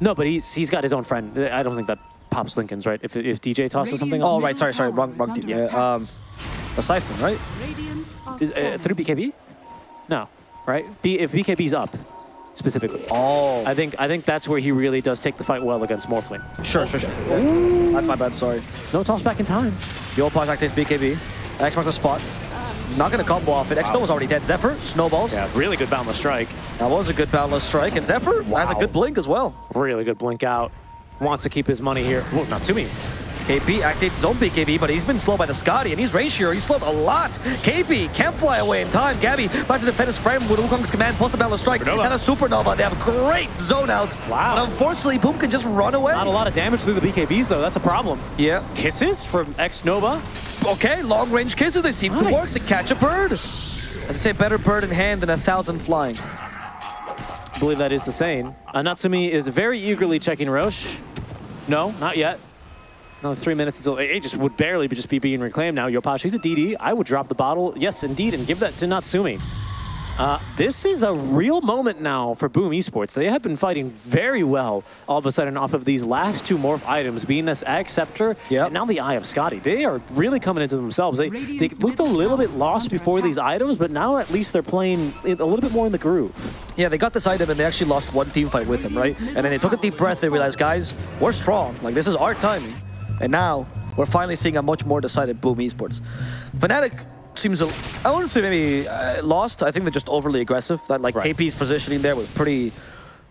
no, but he's he's got his own friend. I don't think that pops Linken's right. If if DJ tosses something, Oh, right. Sorry, sorry. Wrong, wrong team. Yeah, um, a Siphon, right? Is, uh, through BKB? No, right? B, if BKB's up, specifically. Oh. I think I think that's where he really does take the fight well against Morphling. Sure, sure, sure. That's my bad, sorry. No toss back in time. Yo, Yopaj activates BKB. X marks the spot. Not going to combo off it. X-Snow was already dead. Zephyr, snowballs. Yeah, really good boundless strike. That was a good boundless strike. And Zephyr has a good blink as well. Really good blink out. Wants to keep his money here. Well, Natsumi. KP activates his own BKB, but he's been slowed by the Skadi, and he's range here. He's slowed a lot. KP can't fly away in time. Gabby about to defend his frame with Wukong's command, both the Battle Strike Supernova. and a Supernova. They have a great zone out. Wow. But unfortunately, Boom can just run away. Not a lot of damage through the BKBs, though. That's a problem. Yeah. Kisses from X-Nova. Okay, long range kisses. They seem to work to catch a bird. As I say, better bird in hand than a thousand flying. I believe that is the saying. Uh, Natsumi is very eagerly checking Rosh. No, not yet. Another three minutes until Aegis would barely just be being reclaimed now. Yopaj, he's a DD. I would drop the bottle, yes, indeed, and give that to Natsumi. Uh, this is a real moment now for Boom Esports. They have been fighting very well all of a sudden off of these last two morph items, being this Ag Scepter Yep. and now the Eye of Skadi. They are really coming into themselves. They, they looked a little bit lost under before these items, but now at least they're playing a little bit more in the groove. Yeah, they got this item and they actually lost one team fight with him, right? And then they took a deep breath. They realized, guys, we're strong. Like this is our timing. And now we're finally seeing a much more decided Boom Esports. Fnatic seems, a, I wouldn't say maybe uh, lost. I think they're just overly aggressive. That like Right. KP's positioning there was pretty,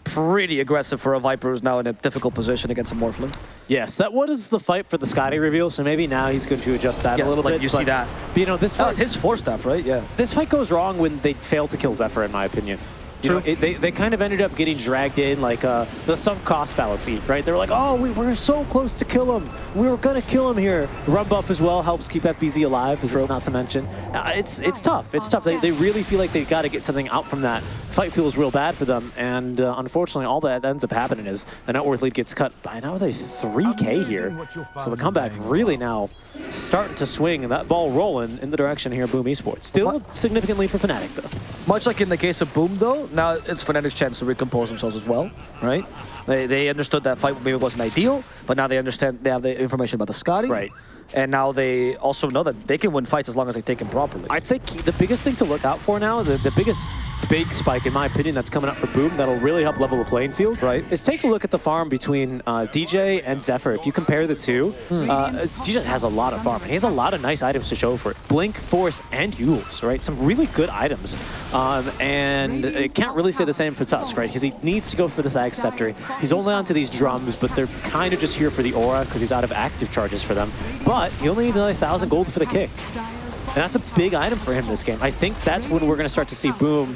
pretty aggressive for a Viper who's now in a difficult position against a Morphling. Yes, that was the fight for the Skadi reveal, so maybe now he's going to adjust that Yes, a little like bit. you see that. But, you know, this That fight, was his four staff, right? Yeah. this fight goes wrong when they fail to kill Zephyr, in my opinion. You know, it, they, they kind of ended up getting dragged in like uh, the sunk cost fallacy, right? They were like, oh, we were so close to kill him. We were going to kill him here. Run buff as well helps keep FBZ alive, as not to mention. Uh, it's it's tough. It's tough. They, they really feel like they've got to get something out from that. Fight feels real bad for them. And uh, unfortunately, all that ends up happening is the net worth lead gets cut by now they're 3K here. So the comeback really now starting to swing and that ball rolling in the direction here Boom Esports. Still significantly for Fnatic, though. Much like in the case of Boom, though, now it's Fnatic's chance to recompose themselves as well, right? They, they understood that fight maybe wasn't ideal, but now they understand they have the information about the Skadi. Right. And now they also know that they can win fights as long as they take him properly. I'd say the biggest thing to look out for now, the, the biggest big spike, in my opinion, that's coming up for Boom that'll really help level the playing field, Right. is take a look at the farm between uh, DJ and Zephyr. If you compare the two, uh, DJ has a lot of farm, and he has a lot of nice items to show for it. Blink, Force, and Euls, right? Some really good items. Um, and it can't really say the same for Tusk, right? Because he needs to go for this Ag Scepter. He's only onto these drums, but they're kind of just here for the aura because he's out of active charges for them. But he only needs another 1,000 gold for the kick. And that's a big item for him this game. I think that's when we're going to start to see Boom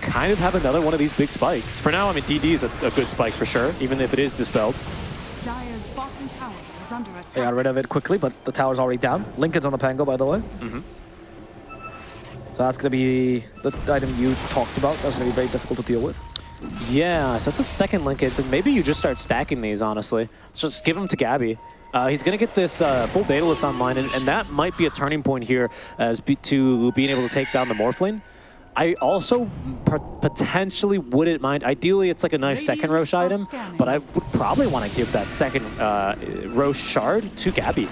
kind of have another one of these big spikes. For now, I mean, DD is a, a good spike for sure, even if it is dispelled. Dire's bottom tower is under attack. They got rid of it quickly, but the tower's already down. Linken's on the Pango, by the way. Mm-hmm. So that's going to be the item you talked about. That's going to be very difficult to deal with. Yeah, so that's a second Linkage, and maybe you just start stacking these, honestly. So just give them to Gabby. Uh, he's going to get this uh, full Daedalus online, and, and that might be a turning point here as be, to being able to take down the Morphling. I also potentially wouldn't mind. Ideally, it's like a nice second Rosh item, but I would probably want to give that second uh, Rosh shard to Gabby.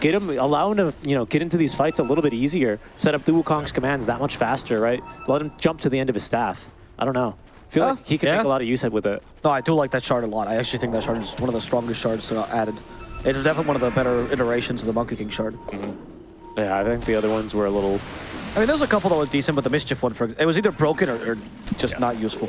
Get him, allow him to, you know, get into these fights a little bit easier. Set up the Wukong's commands that much faster, right? Let him jump to the end of his staff. I don't know. I feel Oh, like he can yeah. make a lot of use with it. No, I do like that shard a lot. I actually think that shard is one of the strongest shards uh, added. It's definitely one of the better iterations of the Monkey King shard. Yeah, I think the other ones were a little. I mean, there's a couple that were decent, but the Mischief one, for it was either broken or, or just Yeah. not useful.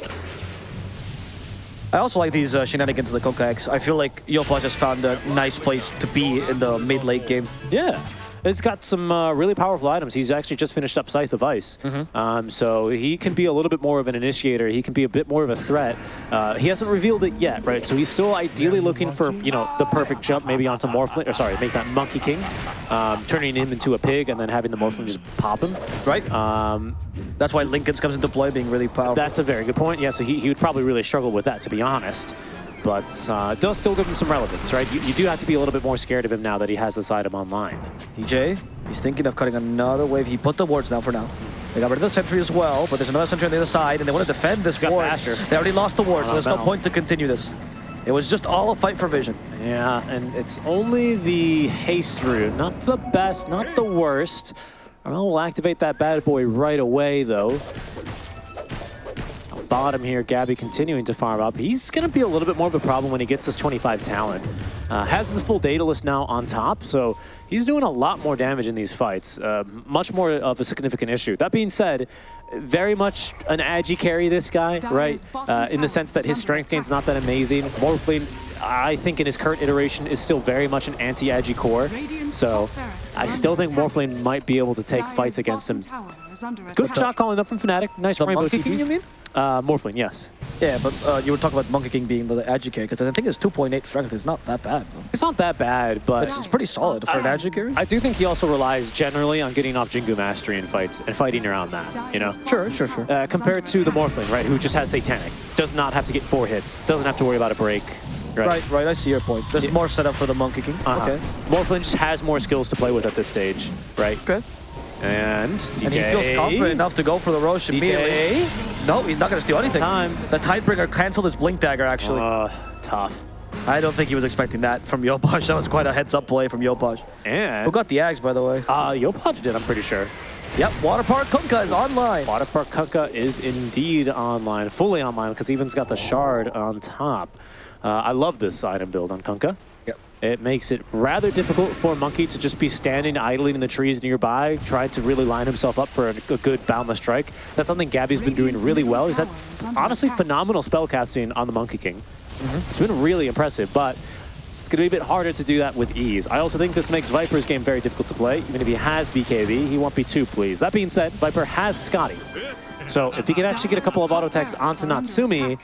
I also like these uh, shenanigans of the Coca X. I feel like Yopaj just found a nice place to be in the mid-late game. Yeah. It's got some uh, really powerful items. He's actually just finished up Scythe of Vyse. Um, so he can be a little bit more of an initiator. He can be a bit more of a threat. Uh, he hasn't revealed it yet, right? So he's still ideally looking for, you know, the perfect jump maybe onto Morphling, or sorry, make that Monkey King, um, turning him into a pig and then having the Morphling just pop him. Right? Um, That's why Linken's comes into play, being really powerful. that's a very good point. Yeah, so he, he would probably really struggle with that, to be honest. But uh, it does still give him some relevance, right? You, you do have to be a little bit more scared of him now that he has this item online. DJ, he's thinking of cutting another wave. He put the wards down for now. They got rid of the sentry as well, but there's another sentry on the other side, and they want to defend this ward. They already lost the ward, so there's no point to continue this. It was just all a fight for vision. Yeah, and it's only the haste route. Not the best, not the worst. Armel will activate that bad boy right away, though. Bottom here. Gabby continuing to farm up. He's going to be a little bit more of a problem when he gets this 25 talent. Uh, has the full Daedalus now on top, so he's doing a lot more damage in these fights. Uh, much more of a significant issue. That being said, very much an agi carry, this guy, right? Uh, in the sense that his strength gain's not that amazing. Morphling, I think in his current iteration, is still very much an anti-agi core. So I still think Morphling might be able to take fights against him. Good shot calling up from Fnatic. Nice The rainbow TPs. You mean? Uh, Morphling, yes. Yeah, but uh, you were talking about Monkey King being the educator because I think his 2.8 strength is not that bad. Though. It's not that bad, but It's, it's pretty solid for an educator. I do think he also relies generally on getting off Jingu Mastery in fights and fighting around that, you know? Sure, sure, sure. Uh, compared to the Morphling, right, who just has Satanic. Does not have to get four hits. Doesn't have to worry about a break. Right, right. I see your point. There's Yeah. more setup for the Monkey King. Uh-huh. Okay. Morphling just has more skills to play with at this stage, right? Okay. And DK. And he feels confident enough to go for the Rosh immediately. No, he's not going to steal anything. Time. The Tidebringer canceled his Blink Dagger, actually. Uh, tough. I don't think he was expecting that from Yopaj. That was quite a heads-up play from Yopaj. And Who got the Ags, by the way? uh, Yopaj did, I'm pretty sure. Yep, Water Park Kunkka is online. Water Park Kunkka is indeed online, fully online, because Even's got the shard on top. Uh, I love this item build on Kunkka. It makes it rather difficult for Monkey to just be standing idling in the trees nearby, trying to really line himself up for a, a good boundless strike. That's something Gabby's been doing really well. He's had honestly phenomenal spellcasting on the Monkey King. Mm-hmm. It's been really impressive, but it's going to be a bit harder to do that with ease. I also think this makes Viper's game very difficult to play. Even if he has BKB, he won't be too pleased. That being said, Viper has Skadi. So if he can actually get a couple of auto attacks onto Natsumi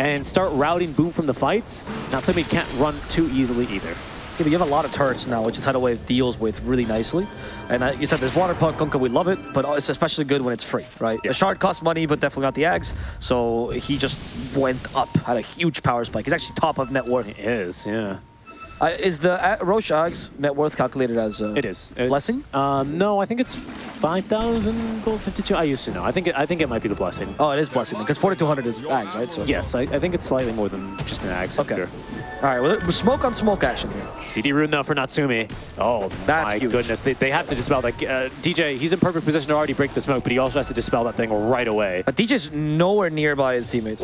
and start routing Boom from the fights, Natsumi can't run too easily either. Yeah, but you have a lot of turrets now, which Tidal Wave deals with really nicely. And uh, you said there's Water Park Kunkka, we love it, but it's especially good when it's free, right? Yeah. The shard costs money, but definitely not the Ags. So he just went up, had a huge power spike. He's actually top of net worth. It is, yeah. Uh, is the uh, Rosh Ags net worth calculated as uh, It is. It's- blessing? Um, no, I think it's 5,000 gold 52. I used to know. I think it, I think it might be the blessing. Oh, it is blessing because 4200 is Ags, right? So Yes, I, I think it's slightly more than just an ag Okay. All right, well, smoke on smoke action here. DD rune though for Natsumi. Oh That's my huge. goodness, they, they have to dispel that. Uh, DJ, he's in perfect position to already break the smoke, but he also has to dispel that thing right away. But DJ's nowhere nearby his teammates.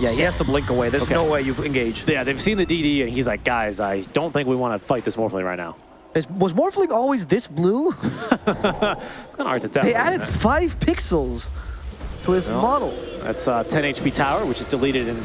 Yeah, he has to blink away. There's Okay. no way you engage. Yeah, they've seen the DD and he's like, guys, I don't think we want to fight this Morphling right now. Is, was Morphling always this blue? It's kind of hard to tell. They added five pixels to his model. That's uh, 10 HP tower, which is deleted in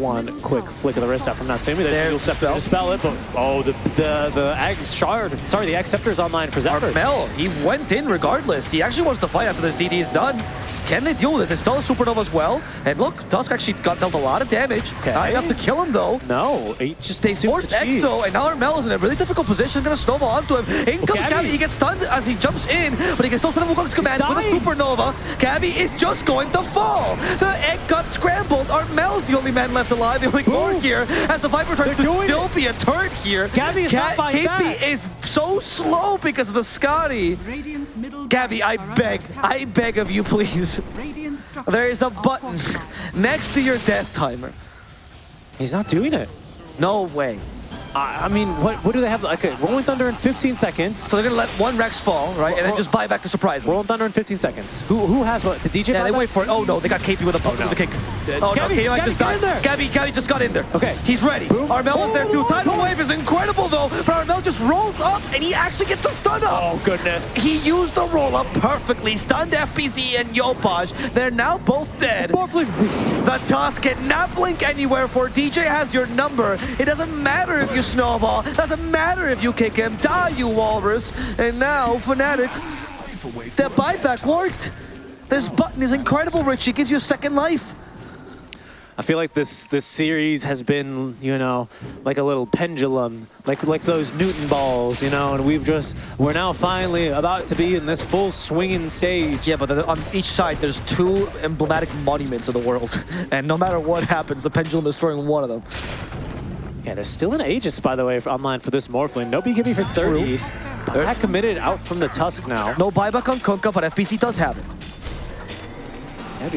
one quick flick of the wrist out from Natsumi. There's There's Dual Scepter to dispel it, but oh, the the the Ag's shard. Sorry, the Ag Scepter is online for Zephyr. Mel, he went in regardless. He actually wants to fight after this DD is done. Can they deal with it? There's still a supernova as well. And look, Dusk actually got dealt a lot of damage. Okay. Now you have to kill him though. No, he just They super forced cheap. Exo, and now Armel is in a really difficult position. He's Gonna snowball onto him. In comes Gabby. Gabby. He gets stunned as he jumps in, but he can still send him Wukong's command with a supernova. Gabby is just going to fall. The egg got scrambled. Armel's the only man left alive, the only core here, as the Viper tries to They're doing still be a turret here. Gabby is not fighting KP back. is so slow because of the Skadi. Gabby, I beg. I beg of you, please. There is a button next to your death timer. He's not doing it. No way. I, I mean, what what do they have? Okay, Rolling Thunder in 15 seconds. So they're gonna let one Rex fall, right, and then just buy back to surprise him. Rolling Thunder in 15 seconds. Who who has what? The DJ? Yeah, they back? wait for it. Oh no, they got KP with a no. with a kick. Uh, Oh no, Gabby, KP Gabby, just got in there. Gabby, Gabby just got in there. Okay. he's ready. Boom. Armel was there too. Oh, Tidal. Wave is incredible though, but Armel just rolls up and he actually gets the stun up. Oh goodness. He used the roll up perfectly, stunned FBZ and Yopaj. They're now both dead. The Tusk cannot blink anywhere for DJ has your number. It doesn't matter if you snowball. Doesn't matter if you kick him. Die, you walrus. And now, Fnatic, the buyback worked. This button is incredible, Richie. It gives you a second life. I feel like this this series has been, you know, like a little pendulum, like like those Newton balls, you know, and we've just we're now finally about to be in this full swinging stage. Yeah, but the- on each side, there's two emblematic monuments of the world. And no matter what happens, the pendulum is throwing one of them. Okay, there's still an Aegis, by the way, online for this Morphling. No BKB for 30. But that committed out from the Tusk now. No buyback on Kunkka, but FBZ does have it.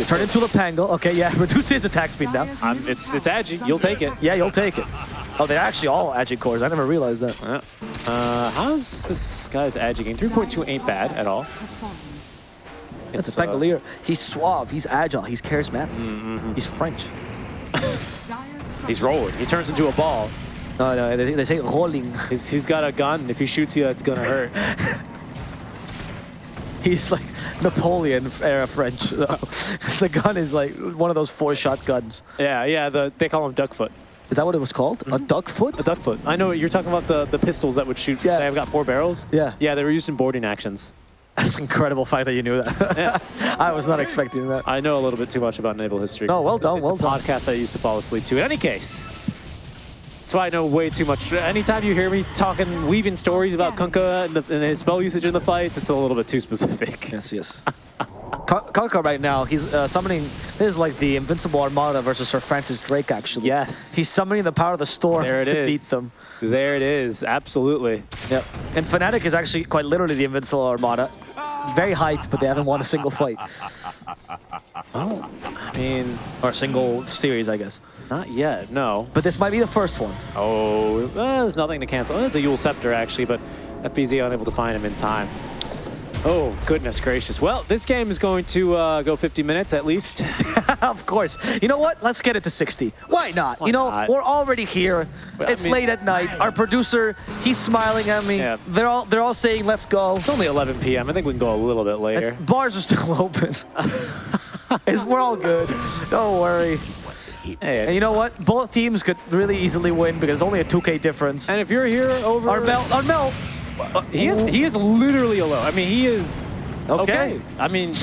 Turn into Lepango. Okay, yeah, reduce his attack speed now. Um, it's it's Agi. You'll take it. Yeah, you'll take it. Oh, they're actually all Agi cores. I never realized that. Yeah. Uh, how's this guy's Agi game? 3.2 ain't bad at all. It's, It's, a uh, Pangolier. He's suave. He's agile. He's charismatic. Mm-hmm. He's French. He's rolling. He turns into a ball. No, no, they, they say rolling. He's, he's got a gun. If he shoots you, it's gonna hurt. He's like Napoleon era French. the gun is like one of those four-shot guns. yeah, yeah. The they call him duckfoot. Is that what it was called? A mm-hmm. duck foot? A duckfoot. I know you're talking about the the pistols that would shoot. Yeah. They've got four barrels. Yeah. Yeah, they were used in boarding actions. That's an incredible fact that you knew that. Yeah. I was not expecting that. I know a little bit too much about naval history. No, well It's a- done, it's well a done. podcast I used to fall asleep to. In any case, that's why I know way too much. Anytime you hear me talking, weaving stories about Kunkka and, the, and his spell usage in the fights, it's a little bit too specific. Yes, yes. Ka- Kaka right now, he's uh, summoning. This is like the Invincible Armada versus Sir Francis Drake, actually. Yes. He's summoning the power of the storm There it to is. beat them. There it is. Absolutely. Yep. And Fnatic is actually quite literally the Invincible Armada. Very hyped, but they haven't won a single fight. Oh, I mean, Or a single series, I guess. not yet. No. But this might be the first one. Oh, uh, there's nothing to cancel. It's a Eul Scepter, actually, but FBZ unable to find him in time. Oh, goodness gracious. Well, this game is going to uh, go 50 minutes at least. of course. You know what? Let's get it to 60. Why not? Why you know, not? we're already here. Well, I it's mean- late at night. Our producer, he's smiling at me. Yeah. They're all they're all saying, "Let's go." It's only 11 p.m. I think we can go a little bit later. It's- bars are still open. It's- we're all good. Don't worry. Hey, And you know what? Both teams could really easily win because only a 2K difference. and if you're here over... Armel, Armel. Uh, he is, he is literally alone. I mean, he is... Okay. Okay. I mean,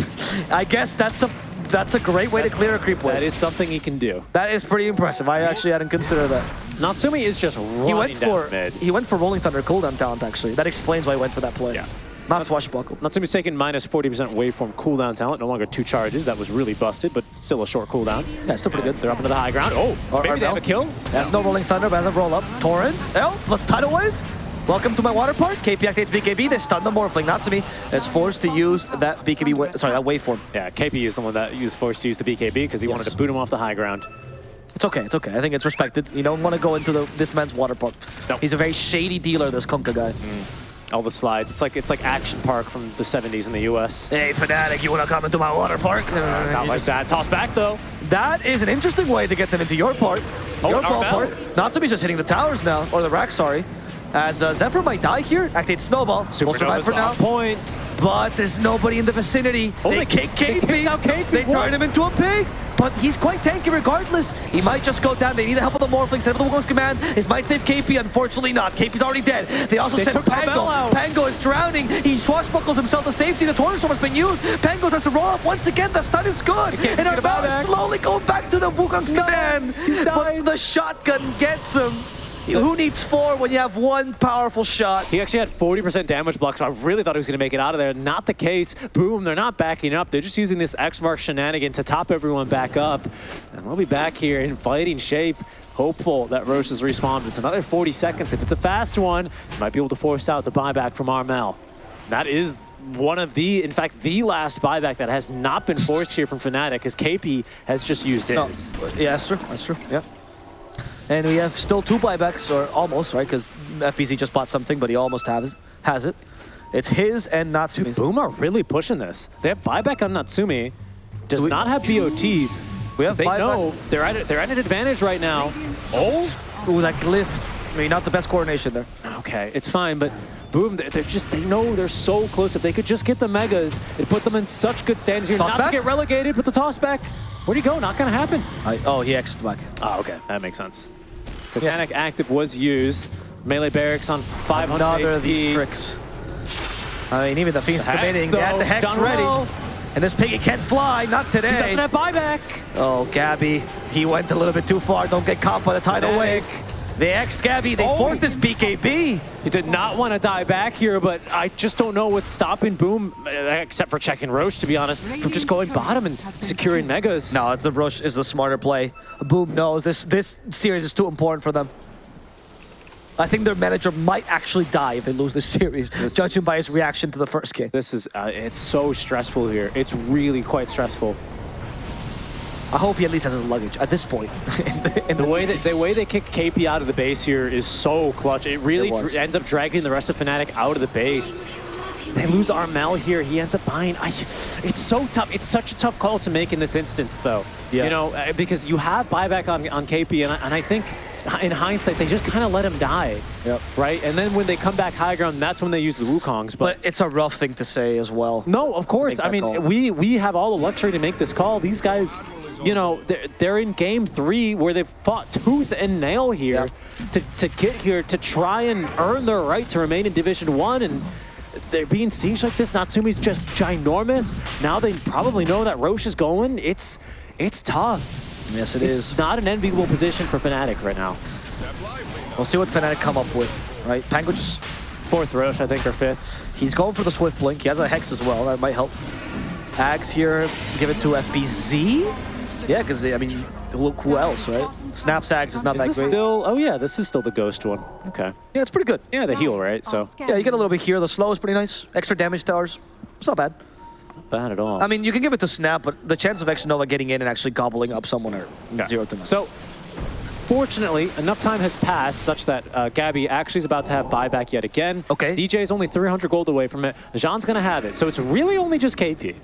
I guess that's a that's a great way to clear a creep wave. that is something he can do. that is pretty impressive. I actually hadn't considered that. Natsumi is just running He went for mid. he went for Rolling Thunder cooldown talent actually. That explains why he went for that play. Yeah. Not swashbuckle. Natsumi's taking minus 40% waveform cooldown talent. No longer two charges. That was really busted, but still a short cooldown. Yeah, still pretty good. They're up into the high ground. Oh, Or- maybe or they have a kill. That's no Rolling Thunder, but has a roll up. Torrent. L plus Tidal Wave. Welcome to my water park. KP activates BKB. They stun the Morphling. Natsumi is forced to use that BKB, sorry, that waveform. Yeah, KP is the one that was forced to use the BKB because he Yes. wanted to boot him off the high ground. It's okay, it's okay. I think it's respected. You don't want to go into the, this man's water park. No. He's a very shady dealer, this Kunkka guy. All the slides. It's like it's like Action Park from the 70s in the US. Hey, Fnatic, you want to come into my water park? Uh, Not like just- that. Toss back though. That is an interesting way to get them into your park. Oh, your and Armel. ballpark. Natsumi's just hitting the towers now, or the rack, sorry. As uh, Zephyr might die here, activate Snowball. Will survive for now. point. But there's nobody in the vicinity. Oh, they they kick they KP. They What? turn him into a pig. But he's quite tanky regardless. He might just go down. They need the help of the Morphling. Send him the Wukong's command. His might save KP. Unfortunately not. KP's already dead. They also They sent Pango. Pango is drowning. He swashbuckles himself to safety. The Tornado Storm has been used. Pango tries to roll up once again. The stun is good. And get him Armel out is slowly going back to the Wukong's command. he's But the shotgun gets him. Who needs four when you have one powerful shot? He actually had 40% damage block, so I really thought he was going to make it out of there. Not the case. Boom, they're not backing up. They're just using this X-Mark shenanigan to top everyone back up. And we'll be back here in fighting shape. Hopeful that Roche has respawned. It's another 40 seconds. If it's a fast one, might be able to force out the buyback from Armel. That is one of the, in fact, the last buyback that has not been forced here from Fnatic, because KP has just used his. No. Yeah, that's true. That's true. Yeah. And we have still two buybacks, or almost, right? Because FBZ just bought something, but he almost has has it. It's his and Natsumi's. Boom are really pushing this. They have buyback on Natsumi. Does we- not have BOTs. We have They buyback. know they're at they're at an advantage right now. Oh, Ooh, that glyph. I mean, not the best coordination there. okay, it's fine, but boom, they're, they're just they know they're so close. If they could just get the megas, it put them in such good stands here. Toss not back? to get relegated, but the toss back. Where'd he go? Not gonna happen. I, oh, he X'd back. Oh, okay, that makes sense. Satanic active was used. Melee barracks on 500 Another AP. of these tricks. I mean, even the Hex, committing. They had the Hex ready. Rowe. And this piggy can't fly. Not He today. doesn't have buyback. Oh, Gabby. He went a little bit too far. Don't get caught by the tidal wave. They X'd Gabby. They Oh. forced this BKB. He did not want to die back here, but I just don't know what's stopping Boom, uh, except for checking Rosh, to be honest, from just going bottom and securing megas. No, it's the Rush is the smarter play. Boom knows this this series is too important for them. I think their manager might actually die if they lose this series, This judging is- by his reaction to the first game. This is, uh, it's so stressful here. It's really quite stressful. I hope he at least has his luggage at this point. in the, in The way that the way they kick KP out of the base here is so clutch. It really It dr- ends up dragging the rest of Fnatic out of the base. they lose Armel here. He ends up buying. I, it's so tough. It's such a tough call to make in this instance, though. Yeah. You know, uh, because you have buyback on, on KP, and I, and I think in hindsight, they just kind of let him die. Yep. Right? And then when they come back high ground, that's when they use the Wukongs. But, But it's a rough thing to say as well. no, of course. I mean, call. we we have all the luxury to make this call. These guys, you know, they're, they're in game three where they've fought tooth and nail here to, to get here to try and earn their right to remain in Division One, and they're being sieged like this. Natsumi's just ginormous. Now they probably know that Rosh is going. It's it's tough. Yes, it It's is. not an enviable position for Fnatic right now. We'll see what Fnatic come up with, right? Penguins, Fourth Rosh, I think, or fifth. he's going for the Swift Blink. He has a Hex as well. That might help. Ags here, give it to FBZ? Yeah, because, I mean, who, who else, right? Snaps Ags is not Is that this great. still? Oh yeah, this is still the Ghost one. Okay. Yeah, it's pretty good. Yeah, the heal, right? So Yeah, you get a little bit here. The slow is pretty nice. Extra damage towers. It's not bad. not bad at all. I mean, you can give it to Snap, but the chance of X Nova getting in and actually gobbling up someone are Yeah. zero to none. So, fortunately, enough time has passed such that uh, Gabby actually is about to have buyback yet again. Okay. DJ is only 300 gold away from it. Jean's going to have it. So it's really only just KP.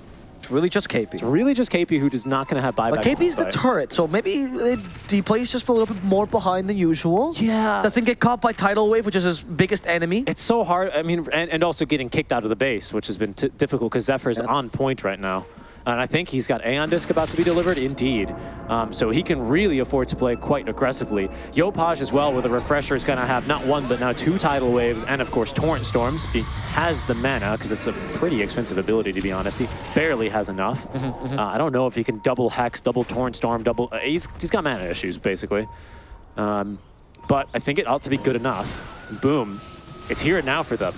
It's really just KP. It's really just KP who is not going to have buyback. But KP's the turret, so maybe it, he plays just a little bit more behind than usual. Yeah. Doesn't get caught by Tidal Wave, which is his biggest enemy. It's so hard. I mean, and, and also getting kicked out of the base, which has been t difficult because Zephyr's Yeah. on point right now. And I think he's got Aeon Disc about to be delivered, indeed. Um, so he can really afford to play quite aggressively. Yopaj as well, with a refresher, is going to have not one, but now two Tidal Waves, and of course Torrent Storms. He has the mana, because it's a pretty expensive ability, to be honest. He barely has enough. Mm-hmm, Uh, I don't know if he can double Hex, double Torrent Storm, double... Uh, he's, he's got mana issues, basically. Um, but I think it ought to be good enough. Boom. It's here and now for them.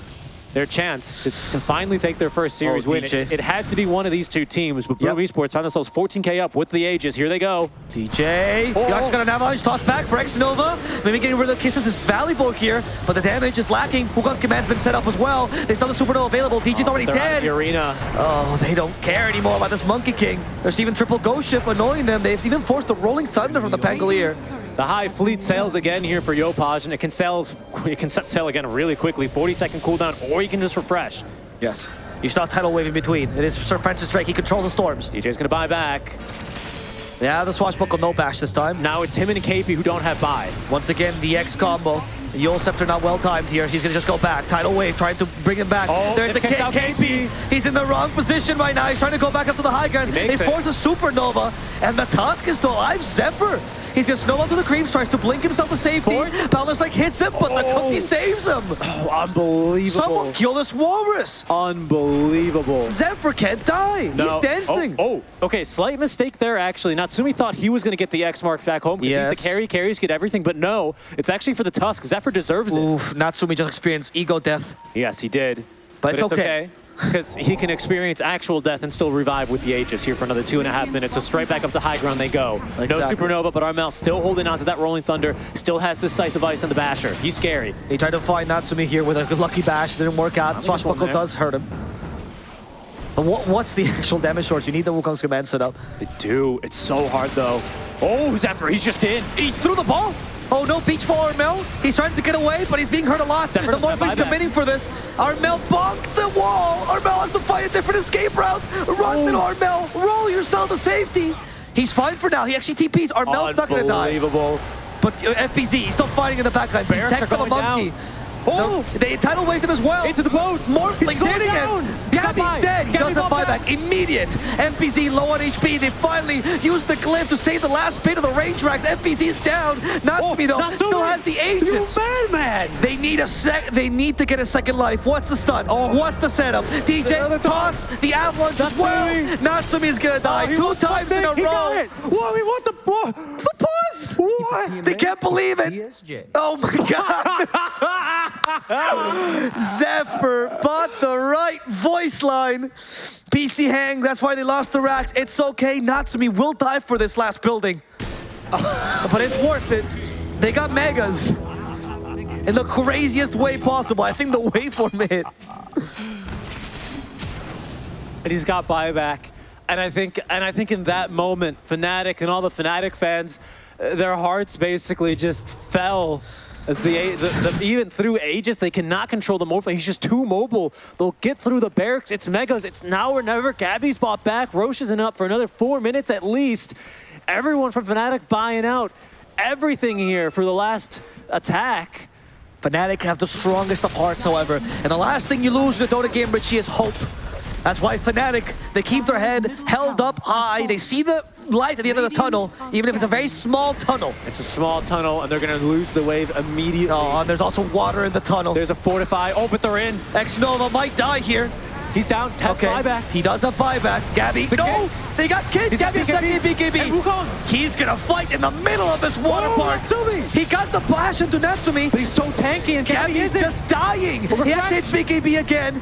Their chance to, to finally take their first series Oh, win. It, it had to be one of these two teams, but Boom Yep. Esports find themselves 14k up with the Aegis. Here they go. DJ, Oh. Yosh got an avalanche toss back for X Nova. Maybe getting rid of the kisses is valuable here, but the damage is lacking. Wukong's command's been set up as well. There's another supernova available. DJ's oh, already out of dead. the arena. Oh, they don't care anymore about this Monkey King. There's even triple Ghost Ship annoying them. They've even forced the Rolling Thunder from the Pangolier. The high fleet sails again here for Yopaj, and it can sail, it can set sail again really quickly. 40 second cooldown, or you can just refresh. Yes. You saw Tidal Wave in between. It is Sir Francis Drake. He controls the storms. DJ's gonna buy back. Yeah, the swashbuckle no bash this time. Now it's him and KP who don't have buy. Once again, the X combo. The Scepter not well timed here. He's gonna just go back. Tidal Wave trying to bring him back. Oh, There's the they've K- KP. He's in the wrong position right now. He's trying to go back up to the high ground. He makes They force a supernova, and the Tusk is still alive. Zephyr. He's gonna snowball to the creeps, tries to blink himself to safety. Force. Like hits him, but the Oh. cookie saves him. Oh, unbelievable. Someone kill this walrus. Unbelievable. Zephyr can't die. No. He's dancing. Oh, oh, okay. Slight mistake there, actually. Natsumi thought he was going to get the X mark back home because he's the carry. Carries get everything, but no. It's actually for the Tusk. Zephyr deserves it. Oof, Natsumi just experienced ego death. Yes, he did. But it's okay. Because he can experience actual death and still revive with the Aegis here for another two and a half minutes. So straight back up to high ground they go. No supernova, but Armel still holding on to that Rolling Thunder. Still has the Scythe of Vyse and the Basher. He's scary. He tried to find Natsumi here with a good lucky bash. Didn't work out. think it's Swashbuckle does hurt him. But what, what's the actual damage source? You need the Wukong's command set up. They do. It's so hard, though. Oh, Zephyr, he's just in. He's through the ball. Oh no, beach ball Armel. He's trying to get away, but he's being hurt a lot. The more he's committing for this, Armel bonked the wall. Armel has to find a different escape route. Run, then Armel. Roll yourself to safety. He's fine for now. He actually TPs. Armel's not gonna die. Unbelievable. But uh, FBZ, he's still fighting in the backlines. He's Barracks tagged are by the going monkey. down. Oh! No, they tidal waved him as well. Into the boat. Morphling's going hitting down. him. He got by. Gabby's dead. He Gabby doesn't got buyback. back. Immediate. FBZ low on HP. They finally used the glyph to save the last bit of the range racks. FBZ's down. Not Oh, me though. Natsumi. Still has the You Aegis. madman! They need a sec. They need to get a second life. What's the stun? Oh. What's the setup? DJ Another toss the avalanche as well. Natsumi. Natsumi's gonna die Oh, he two times in a something. He got row. it. Whoa, he won the ball. The pause. What? They can't believe it. ESJ. Oh my god. Zephyr bought the right voice line. PC hang, that's why they lost the racks. It's okay, Natsumi will die for this last building. but it's worth it. They got megas. In the craziest way possible. I think the waveform hit. and he's got buyback. And I think, and I think in that moment, Fnatic and all the Fnatic fans, uh, their hearts basically just fell As the, the, the even through Aegis, they cannot control the Morphle. He's just too mobile. They'll get through the barracks. It's Megas. It's now or never. Gabby's bought back. Rosh isn't up for another four minutes at least. Everyone from Fnatic buying out everything here for the last attack. Fnatic have the strongest of hearts, however. And the last thing you lose in a Dota game, Richie, is hope. That's why Fnatic, they keep their head held up high. They see the light at the end of the tunnel, even if it's a very small tunnel. It's a small tunnel, and they're going to lose the wave immediately. Oh, and there's also water in the tunnel. There's a fortify. Oh, but they're in. X-Nova might die here. He's down. Has Okay, buyback. he does have buyback. Gabby, But no! They got kids! He's Gabby's got. BKB! And Wukong's. He's gonna fight in the middle of this water Oh, park! Natsumi. He got the bash into Natsumi! But he's so tanky, and Gabby Gabby's isn't. just dying. He has BKB again.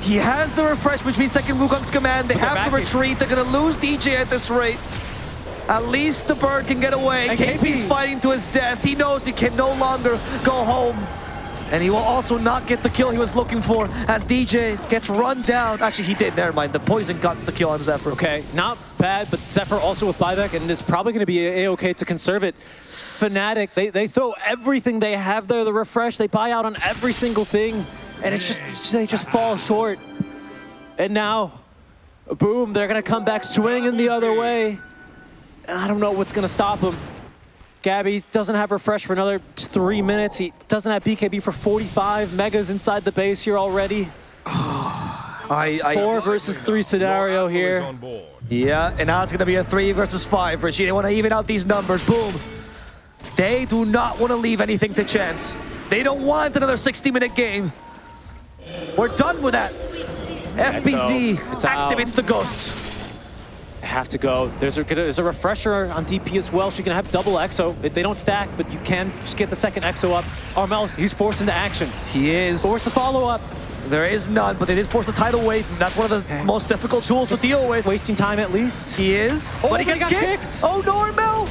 He has the refresh, which means second Wukong's command. They have to retreat. They're gonna lose DJ at this rate. At least the bird can get away. And KP's KP. fighting to his death. He knows he can no longer go home. And he will also not get the kill he was looking for as DJ gets run down. Actually, he did. Never mind. The poison got the kill on Zephyr. Okay, not bad, but Zephyr also with buyback, and is probably going to be a-okay to conserve it. Fnatic, they, they throw everything they have there, the refresh, they buy out on every single thing, and it's just, they just fall short. And now, boom, they're going to come back swinging the other way. And I don't know what's going to stop them. Gabby doesn't have refresh for another t- three minutes. He doesn't have BKB for 45. Megas inside the base here already. I, I, Four versus three scenario here. Yeah, and now it's going to be a three versus five, Richie. They want to even out these numbers. Boom. They do not want to leave anything to chance. They don't want another 60-minute game. We're done with that. FBZ activates the ghosts. have to go. There's a, there's a refresher on DP as well. She can have double EXO. If they don't stack, but you can just get the second EXO up. Armel, he's forced into action. He is. Forced the follow-up. There is none, but they did force the tidal wave. and That's one of the most difficult tools to deal with. Wasting time at least. He is. Oh, but he gets got kicked. kicked. Oh, Normal.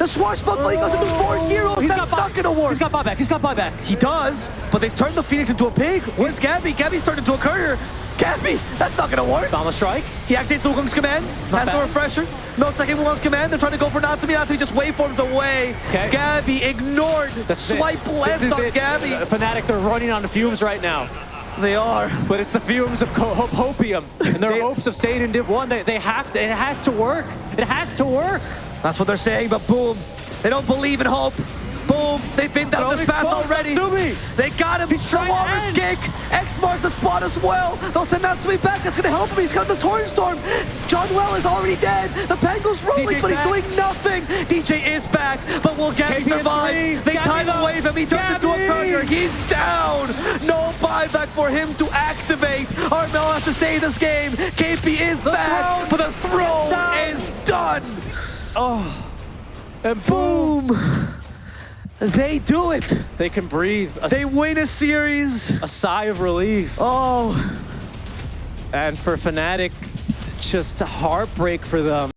The swashbuckling goes into four heroes. He's That's got not buy- going to work. He's got buyback. He's got buyback. He does, but they've turned the Phoenix into a pig. Where's Gabby? Gabby's turned into a courier. Gabby, that's not gonna work. The strike. He activates the Wukong's command, Not has no refresher, no second Wukong's command. They're trying to go for Natsumi. Natsumi just waveforms away. Okay. Gabby ignored. That's it. Swipe left This on it. Gabby. Uh, Fnatic, they're running on the fumes right now. They are. But it's the fumes of co- of hopium and their They- hopes of staying in Div 1. They, they have to, it has to work. It has to work. That's what they're saying, but boom. They don't believe in hope. Boom. They've been down this path already. They got him. He's The to walrus kick. X marks the spot as well. They'll send Natsumi back. That's gonna help him. He's got the Torrent Storm. Jaunuel is already dead. The Penguin's rolling, DJ's but he's back. doing nothing. DJ is back, but will Gabby survive? They Gabby tidal though. wave him. He turns into a Gabby. courier. He's down. No buyback for him to activate. Armel has to save this game. KP is back, throne but the throne down. is done. Oh. And boom. Boom. They do it. They can breathe. A, They win a series. a sigh of relief. Oh. And for Fnatic, just a heartbreak for them.